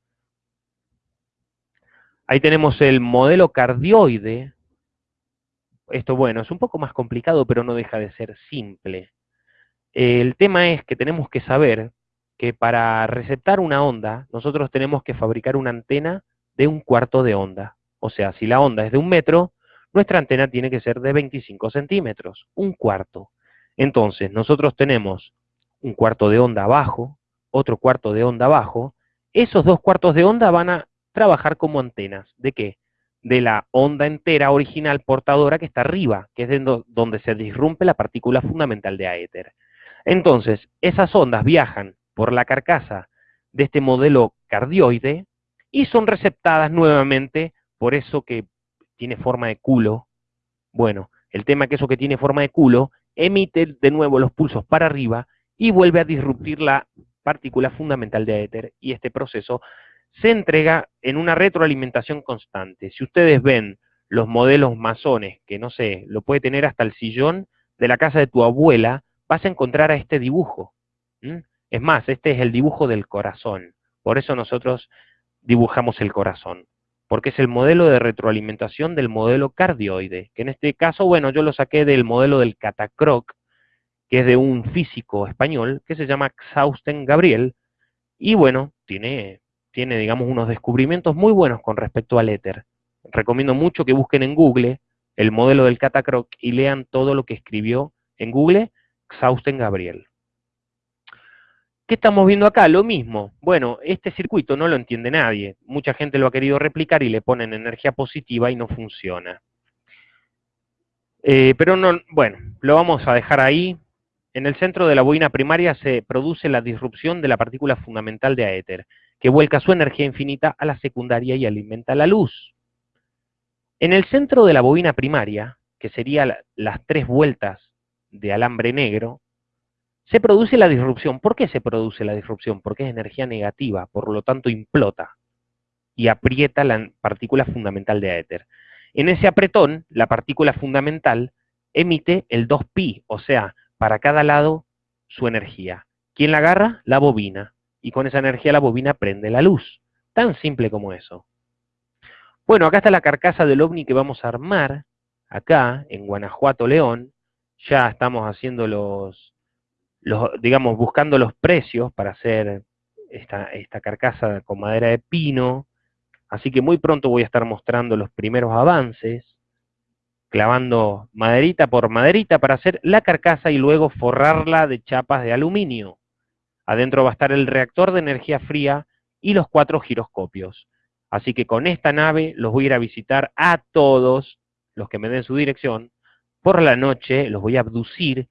Ahí tenemos el modelo cardioide. Esto, bueno, es un poco más complicado, pero no deja de ser simple. El tema es que tenemos que saber que para receptar una onda, nosotros tenemos que fabricar una antena de un cuarto de onda. O sea, si la onda es de un metro, nuestra antena tiene que ser de 25 centímetros, un cuarto. Entonces, nosotros tenemos un cuarto de onda abajo, otro cuarto de onda abajo, esos dos cuartos de onda van a trabajar como antenas. ¿De qué? De la onda entera original portadora que está arriba, que es donde se disrumpe la partícula fundamental de aéter. Entonces, esas ondas viajan por la carcasa de este modelo cardioide y son receptadas nuevamente por eso que tiene forma de culo. Bueno, el tema es que eso que tiene forma de culo emite de nuevo los pulsos para arriba y vuelve a disruptir la partícula fundamental de éter y este proceso se entrega en una retroalimentación constante. Si ustedes ven los modelos masones, que no sé, lo puede tener hasta el sillón de la casa de tu abuela, vas a encontrar a este dibujo. Es más, este es el dibujo del corazón. Por eso nosotros dibujamos el corazón. Porque es el modelo de retroalimentación del modelo cardioide. Que en este caso, bueno, yo lo saqué del modelo del catacroc, que es de un físico español que se llama Xausten Gabriel. Y bueno, tiene, tiene, digamos, unos descubrimientos muy buenos con respecto al éter. Recomiendo mucho que busquen en Google el modelo del catacroc y lean todo lo que escribió en Google Xausten Gabriel. ¿Qué estamos viendo acá? Lo mismo. Bueno, este circuito no lo entiende nadie. Mucha gente lo ha querido replicar y le ponen energía positiva y no funciona. Eh, pero no, bueno, lo vamos a dejar ahí. En el centro de la bobina primaria se produce la disrupción de la partícula fundamental de aéter, que vuelca su energía infinita a la secundaria y alimenta la luz. En el centro de la bobina primaria, que serían las tres vueltas de alambre negro, se produce la disrupción. ¿Por qué se produce la disrupción? Porque es energía negativa, por lo tanto implota y aprieta la partícula fundamental de éter. En ese apretón, la partícula fundamental emite el 2pi, o sea, para cada lado su energía. ¿Quién la agarra? La bobina. Y con esa energía la bobina prende la luz. Tan simple como eso. Bueno, acá está la carcasa del ovni que vamos a armar, acá, en Guanajuato, León. Ya estamos haciendo los, digamos, buscando los precios para hacer esta, esta carcasa con madera de pino. Así que muy pronto voy a estar mostrando los primeros avances, clavando maderita por maderita para hacer la carcasa y luego forrarla de chapas de aluminio. Adentro va a estar el reactor de energía fría y los cuatro giroscopios. Así que con esta nave los voy a ir a visitar a todos los que me den su dirección. Por la noche los voy a abducir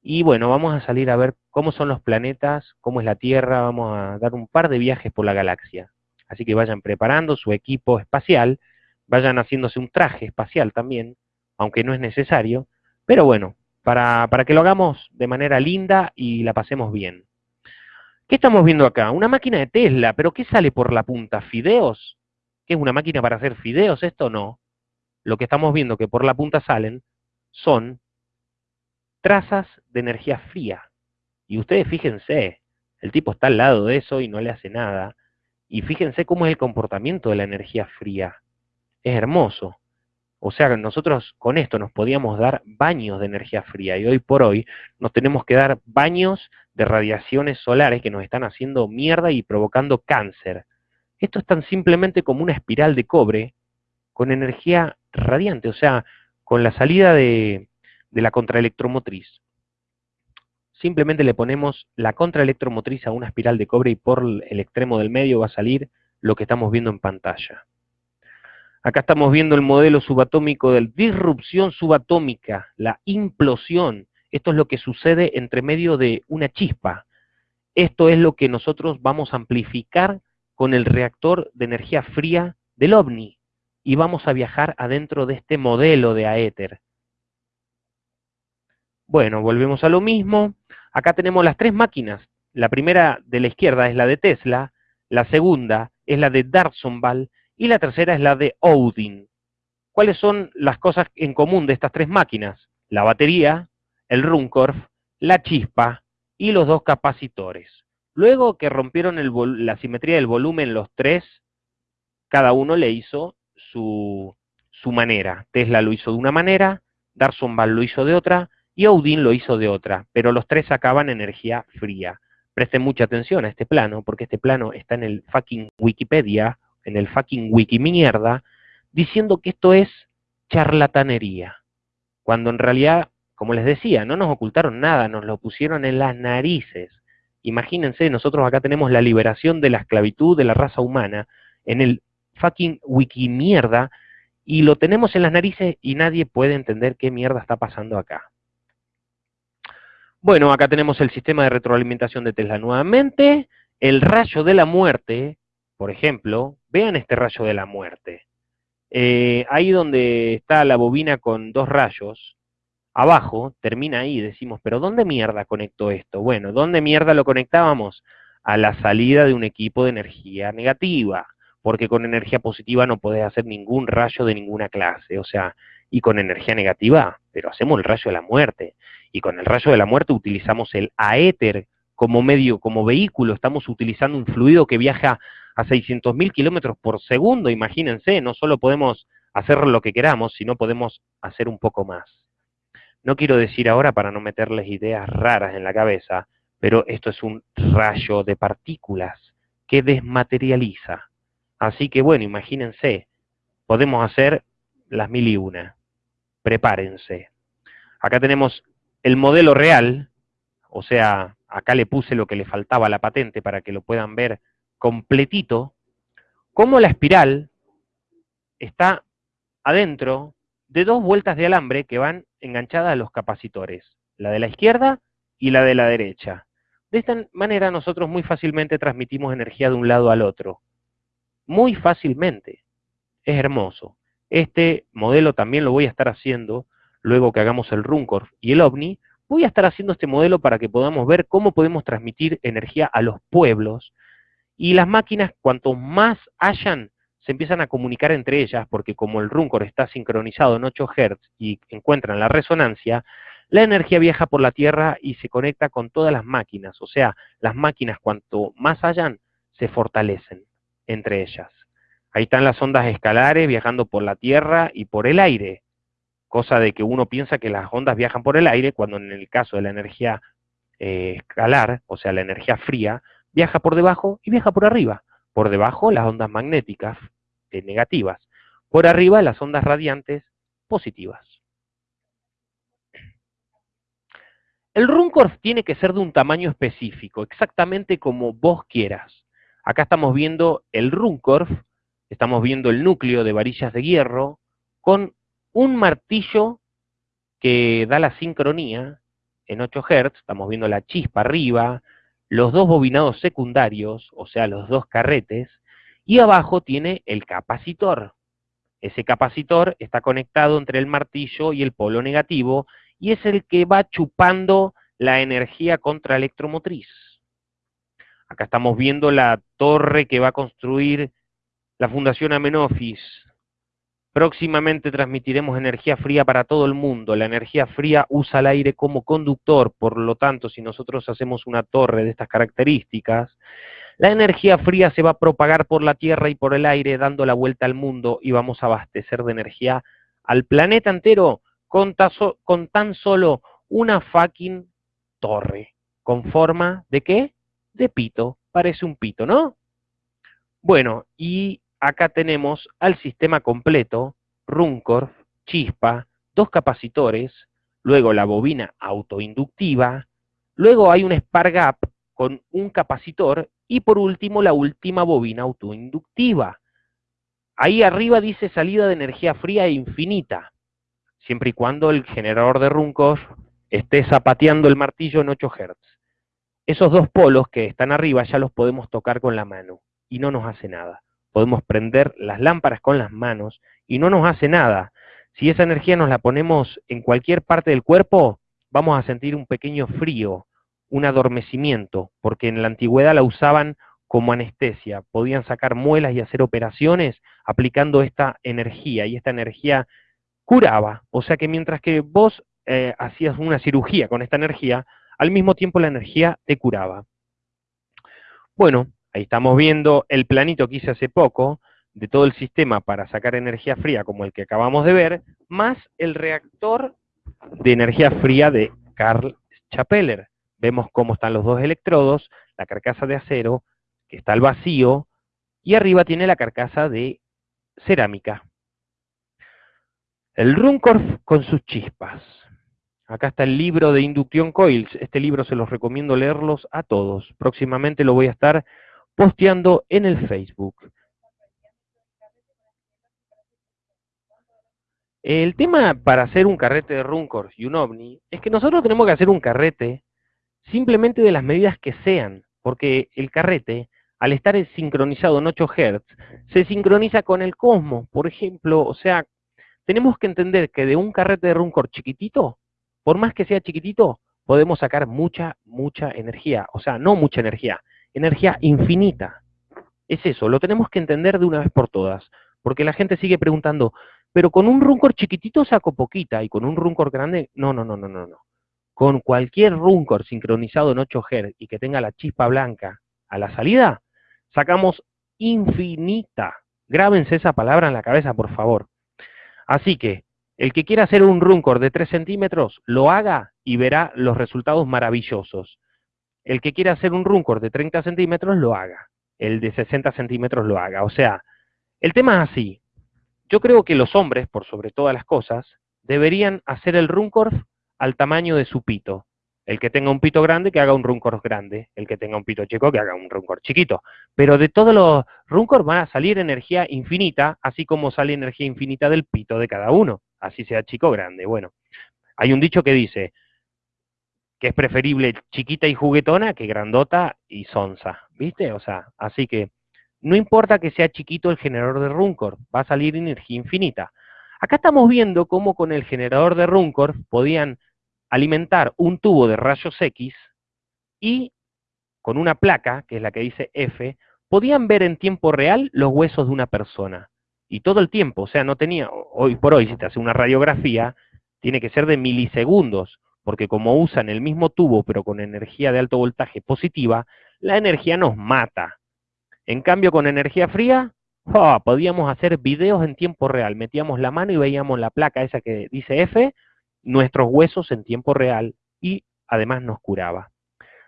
y bueno, vamos a salir a ver cómo son los planetas, cómo es la Tierra, vamos a dar un par de viajes por la galaxia. Así que vayan preparando su equipo espacial, vayan haciéndose un traje espacial también, aunque no es necesario, pero bueno, para, para que lo hagamos de manera linda y la pasemos bien. ¿Qué estamos viendo acá? Una máquina de Tesla, pero ¿qué sale por la punta? ¿Fideos? ¿Qué es una máquina para hacer fideos? Esto no. Lo que estamos viendo que por la punta salen son trazas de energía fría. Y ustedes fíjense, el tipo está al lado de eso y no le hace nada. Y fíjense cómo es el comportamiento de la energía fría. Es hermoso. O sea, nosotros con esto nos podíamos dar baños de energía fría y hoy por hoy nos tenemos que dar baños de radiaciones solares que nos están haciendo mierda y provocando cáncer. Esto es tan simplemente como una espiral de cobre con energía radiante, o sea, con la salida de, la contraelectromotriz. Simplemente le ponemos la contraelectromotriz a una espiral de cobre y por el extremo del medio va a salir lo que estamos viendo en pantalla. Acá estamos viendo el modelo subatómico de disrupción subatómica, la implosión. Esto es lo que sucede entre medio de una chispa. Esto es lo que nosotros vamos a amplificar con el reactor de energía fría del OVNI. Y vamos a viajar adentro de este modelo de aéter. Bueno, volvemos a lo mismo. Acá tenemos las tres máquinas. La primera de la izquierda es la de Tesla, la segunda es la de Darsonval y la tercera es la de Odin. ¿Cuáles son las cosas en común de estas tres máquinas? La batería, el Runcorf, la chispa y los dos capacitores. Luego que rompieron la simetría del volumen los tres, cada uno le hizo su, su manera. Tesla lo hizo de una manera, Darsonval lo hizo de otra y Odin lo hizo de otra, pero los tres sacaban energía fría. Presten mucha atención a este plano, porque este plano está en el fucking Wikipedia en el fucking wiki mierda, diciendo que esto es charlatanería. Cuando en realidad, como les decía, no nos ocultaron nada, nos lo pusieron en las narices. Imagínense, nosotros acá tenemos la liberación de la esclavitud de la raza humana en el fucking wiki mierda y lo tenemos en las narices y nadie puede entender qué mierda está pasando acá. Bueno, acá tenemos el sistema de retroalimentación de Tesla nuevamente, el rayo de la muerte, por ejemplo, vean este rayo de la muerte. Eh, ahí donde está la bobina con dos rayos, abajo, termina ahí, decimos, pero ¿dónde mierda conectó esto? Bueno, ¿dónde mierda lo conectábamos? A la salida de un equipo de energía negativa, porque con energía positiva no podés hacer ningún rayo de ninguna clase, o sea, y con energía negativa, pero hacemos el rayo de la muerte, y con el rayo de la muerte utilizamos el aéter como medio, como vehículo, estamos utilizando un fluido que viaja a 600.000 kilómetros por segundo, imagínense, no solo podemos hacer lo que queramos, sino podemos hacer un poco más. No quiero decir ahora para no meterles ideas raras en la cabeza, pero esto es un rayo de partículas que desmaterializa. Así que bueno, imagínense, podemos hacer las mil y una. Prepárense. Acá tenemos el modelo real, o sea, acá le puse lo que le faltaba a la patente para que lo puedan ver completito, como la espiral está adentro de dos vueltas de alambre que van enganchadas a los capacitores, la de la izquierda y la de la derecha. De esta manera nosotros muy fácilmente transmitimos energía de un lado al otro. Muy fácilmente. Es hermoso. Este modelo también lo voy a estar haciendo luego que hagamos el Runcorf y el OVNI. Voy a estar haciendo este modelo para que podamos ver cómo podemos transmitir energía a los pueblos y las máquinas, cuanto más hayan, se empiezan a comunicar entre ellas, porque como el Runcor está sincronizado en 8 Hz y encuentran la resonancia, la energía viaja por la Tierra y se conecta con todas las máquinas. O sea, las máquinas, cuanto más hayan, se fortalecen entre ellas. Ahí están las ondas escalares viajando por la Tierra y por el aire, cosa de que uno piensa que las ondas viajan por el aire, cuando en el caso de la energía eh, escalar, o sea, la energía fría, viaja por debajo y viaja por arriba. Por debajo las ondas magnéticas eh, negativas, por arriba las ondas radiantes positivas. El Runcorf tiene que ser de un tamaño específico, exactamente como vos quieras. Acá estamos viendo el Runcorf, estamos viendo el núcleo de varillas de hierro, con un martillo que da la sincronía en 8 Hz, estamos viendo la chispa arriba, los dos bobinados secundarios, o sea, los dos carretes, y abajo tiene el capacitor. Ese capacitor está conectado entre el martillo y el polo negativo y es el que va chupando la energía contraelectromotriz. Acá estamos viendo la torre que va a construir la Fundación Amenofis, Próximamente transmitiremos energía fría para todo el mundo. La energía fría usa el aire como conductor, por lo tanto, si nosotros hacemos una torre de estas características, la energía fría se va a propagar por la Tierra y por el aire, dando la vuelta al mundo y vamos a abastecer de energía al planeta entero con, tan solo una fucking torre. ¿Con forma de qué? De pito. Parece un pito, ¿no? Bueno, y acá tenemos al sistema completo, Runcorf, chispa, dos capacitores, luego la bobina autoinductiva, luego hay un Spar Gap con un capacitor y por último la última bobina autoinductiva. Ahí arriba dice salida de energía fría e infinita, siempre y cuando el generador de Runcorf esté zapateando el martillo en 8 Hz. Esos dos polos que están arriba ya los podemos tocar con la mano y no nos hace nada. Podemos prender las lámparas con las manos y no nos hace nada. Si esa energía nos la ponemos en cualquier parte del cuerpo, vamos a sentir un pequeño frío, un adormecimiento, porque en la antigüedad la usaban como anestesia, podían sacar muelas y hacer operaciones aplicando esta energía, y esta energía curaba, o sea que mientras que vos eh, hacías una cirugía con esta energía, al mismo tiempo la energía te curaba. Bueno, ahí estamos viendo el planito que hice hace poco, de todo el sistema para sacar energía fría como el que acabamos de ver, más el reactor de energía fría de Karl Chapeller. Vemos cómo están los dos electrodos, la carcasa de acero, que está al vacío, y arriba tiene la carcasa de cerámica. El Runcorf con sus chispas. Acá está el libro de inducción coils. Este libro se los recomiendo leerlos a todos. Próximamente lo voy a estar posteando en el Facebook. El tema para hacer un carrete de Runcorf y un OVNI es que nosotros tenemos que hacer un carrete simplemente de las medidas que sean, porque el carrete al estar sincronizado en 8 Hz, se sincroniza con el cosmos, por ejemplo, o sea, tenemos que entender que de un carrete de Runcor chiquitito, por más que sea chiquitito, podemos sacar mucha, mucha energía, o sea, no mucha energía, energía infinita. Es eso, lo tenemos que entender de una vez por todas, porque la gente sigue preguntando, pero con un Runcor chiquitito saco poquita, y con un Runcor grande, no, no, no, no, no, no. Con cualquier Runcor sincronizado en 8 Hz y que tenga la chispa blanca a la salida, sacamos infinita. Grábense esa palabra en la cabeza, por favor. Así que, el que quiera hacer un runcor de 3 centímetros, lo haga y verá los resultados maravillosos. El que quiera hacer un runcor de 30 centímetros, lo haga. El de 60 centímetros lo haga. O sea, el tema es así. Yo creo que los hombres, por sobre todas las cosas, deberían hacer el runcor al tamaño de su pito. El que tenga un pito grande, que haga un runcor grande. El que tenga un pito chico, que haga un runcor chiquito. Pero de todos los runcor va a salir energía infinita, así como sale energía infinita del pito de cada uno. Así sea chico o grande. Bueno, hay un dicho que dice que es preferible chiquita y juguetona que grandota y sonsa. ¿Viste? O sea, así que no importa que sea chiquito el generador de runcor, va a salir energía infinita. Acá estamos viendo cómo con el generador de runcor podían alimentar un tubo de rayos X y con una placa, que es la que dice F, podían ver en tiempo real los huesos de una persona. Y todo el tiempo, o sea, no tenía, hoy por hoy, si te hace una radiografía, tiene que ser de milisegundos, porque como usan el mismo tubo, pero con energía de alto voltaje positiva, la energía nos mata. En cambio, con energía fría, oh, podíamos hacer videos en tiempo real. Metíamos la mano y veíamos la placa esa que dice F, nuestros huesos en tiempo real y además nos curaba.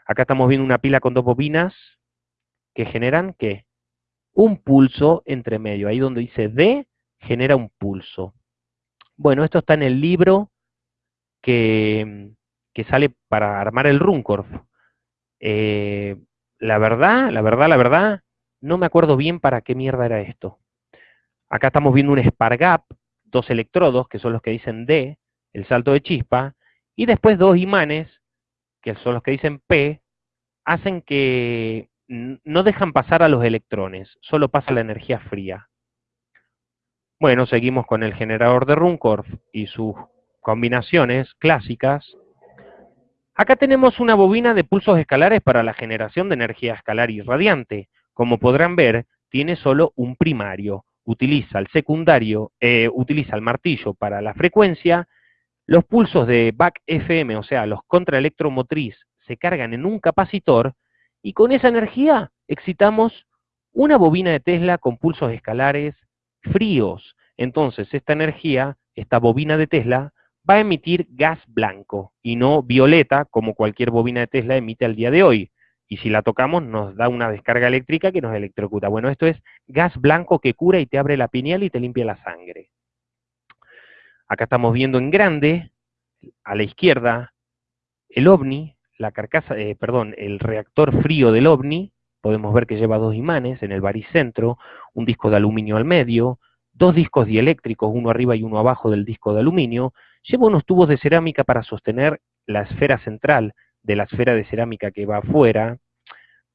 Acá estamos viendo una pila con dos bobinas que generan ¿qué? Un pulso entre medio. Ahí donde dice D, genera un pulso. Bueno, esto está en el libro que, que sale para armar el Runcorf. Eh, la verdad, la verdad, la verdad, no me acuerdo bien para qué mierda era esto. Acá estamos viendo un Spargap, dos electrodos, que son los que dicen D, el salto de chispa, y después dos imanes, que son los que dicen P, hacen que no dejan pasar a los electrones, solo pasa la energía fría. Bueno, seguimos con el generador de Runcorf y sus combinaciones clásicas. Acá tenemos una bobina de pulsos escalares para la generación de energía escalar irradiante. Como podrán ver, tiene solo un primario. Utiliza el secundario, eh, utiliza el martillo para la frecuencia los pulsos de back FM, o sea, los contraelectromotriz, se cargan en un capacitor y con esa energía excitamos una bobina de Tesla con pulsos escalares fríos. Entonces, esta energía, esta bobina de Tesla, va a emitir gas blanco y no violeta como cualquier bobina de Tesla emite al día de hoy. Y si la tocamos nos da una descarga eléctrica que nos electrocuta. Bueno, esto es gas blanco que cura y te abre la pineal y te limpia la sangre. Acá estamos viendo en grande, a la izquierda, el ovni, la carcasa, eh, perdón, el reactor frío del ovni, podemos ver que lleva dos imanes en el baricentro, un disco de aluminio al medio, dos discos dieléctricos, uno arriba y uno abajo del disco de aluminio, lleva unos tubos de cerámica para sostener la esfera central de la esfera de cerámica que va afuera,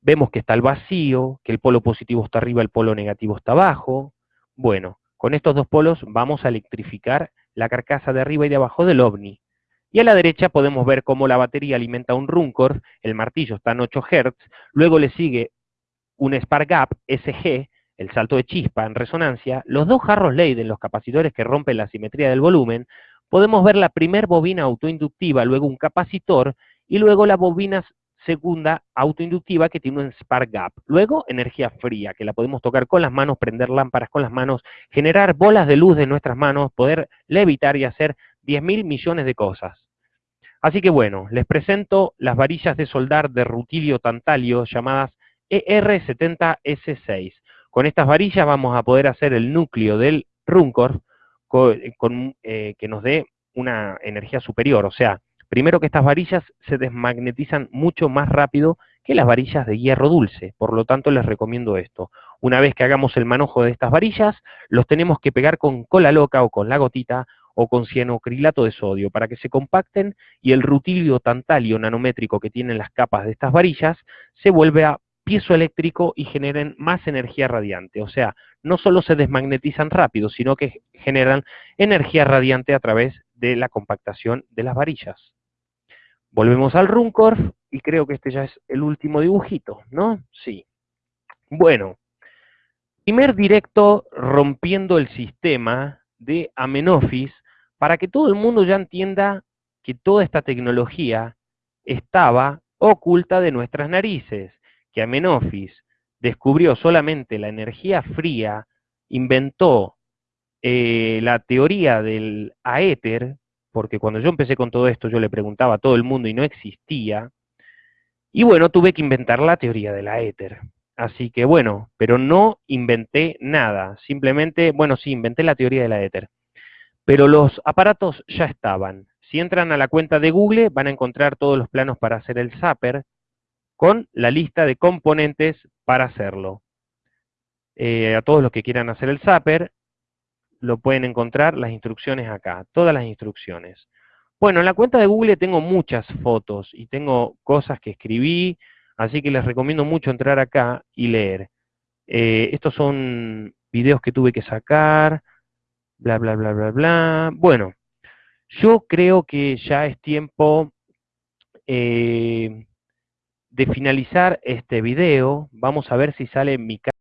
vemos que está el vacío, que el polo positivo está arriba, el polo negativo está abajo, bueno, con estos dos polos vamos a electrificar la carcasa de arriba y de abajo del ovni. Y a la derecha podemos ver cómo la batería alimenta un Runcorn, el martillo está en 8 Hz, luego le sigue un Spark Gap SG, el salto de chispa en resonancia, los dos jarros Leyden, los capacitores que rompen la simetría del volumen, podemos ver la primer bobina autoinductiva, luego un capacitor, y luego la bobina segunda autoinductiva que tiene un spark gap. Luego, energía fría, que la podemos tocar con las manos, prender lámparas con las manos, generar bolas de luz de nuestras manos, poder levitar y hacer 10 mil millones de cosas. Así que bueno, les presento las varillas de soldar de rutilio tantalio llamadas ER70S6. Con estas varillas vamos a poder hacer el núcleo del Runcor eh, que nos dé una energía superior, o sea, Primero que estas varillas se desmagnetizan mucho más rápido que las varillas de hierro dulce, por lo tanto les recomiendo esto. Una vez que hagamos el manojo de estas varillas, los tenemos que pegar con cola loca o con la gotita o con cianocrilato de sodio para que se compacten y el rutilio tantalio nanométrico que tienen las capas de estas varillas se vuelve a piezoeléctrico y generen más energía radiante. O sea, no solo se desmagnetizan rápido, sino que generan energía radiante a través de la compactación de las varillas. Volvemos al Runcorf y creo que este ya es el último dibujito, ¿no? Sí. Bueno, primer directo rompiendo el sistema de Amenofis para que todo el mundo ya entienda que toda esta tecnología estaba oculta de nuestras narices, que Amenofis descubrió solamente la energía fría, inventó eh, la teoría del aéter, porque cuando yo empecé con todo esto yo le preguntaba a todo el mundo y no existía, y bueno, tuve que inventar la teoría de la éter. Así que bueno, pero no inventé nada, simplemente, bueno, sí, inventé la teoría de la éter. Pero los aparatos ya estaban. Si entran a la cuenta de Google van a encontrar todos los planos para hacer el zapper con la lista de componentes para hacerlo. Eh, a todos los que quieran hacer el zapper, lo pueden encontrar las instrucciones acá, todas las instrucciones. Bueno, en la cuenta de Google tengo muchas fotos y tengo cosas que escribí, así que les recomiendo mucho entrar acá y leer. Eh, estos son videos que tuve que sacar, bla, bla, bla, bla, bla. Bueno, yo creo que ya es tiempo eh, de finalizar este video. Vamos a ver si sale mi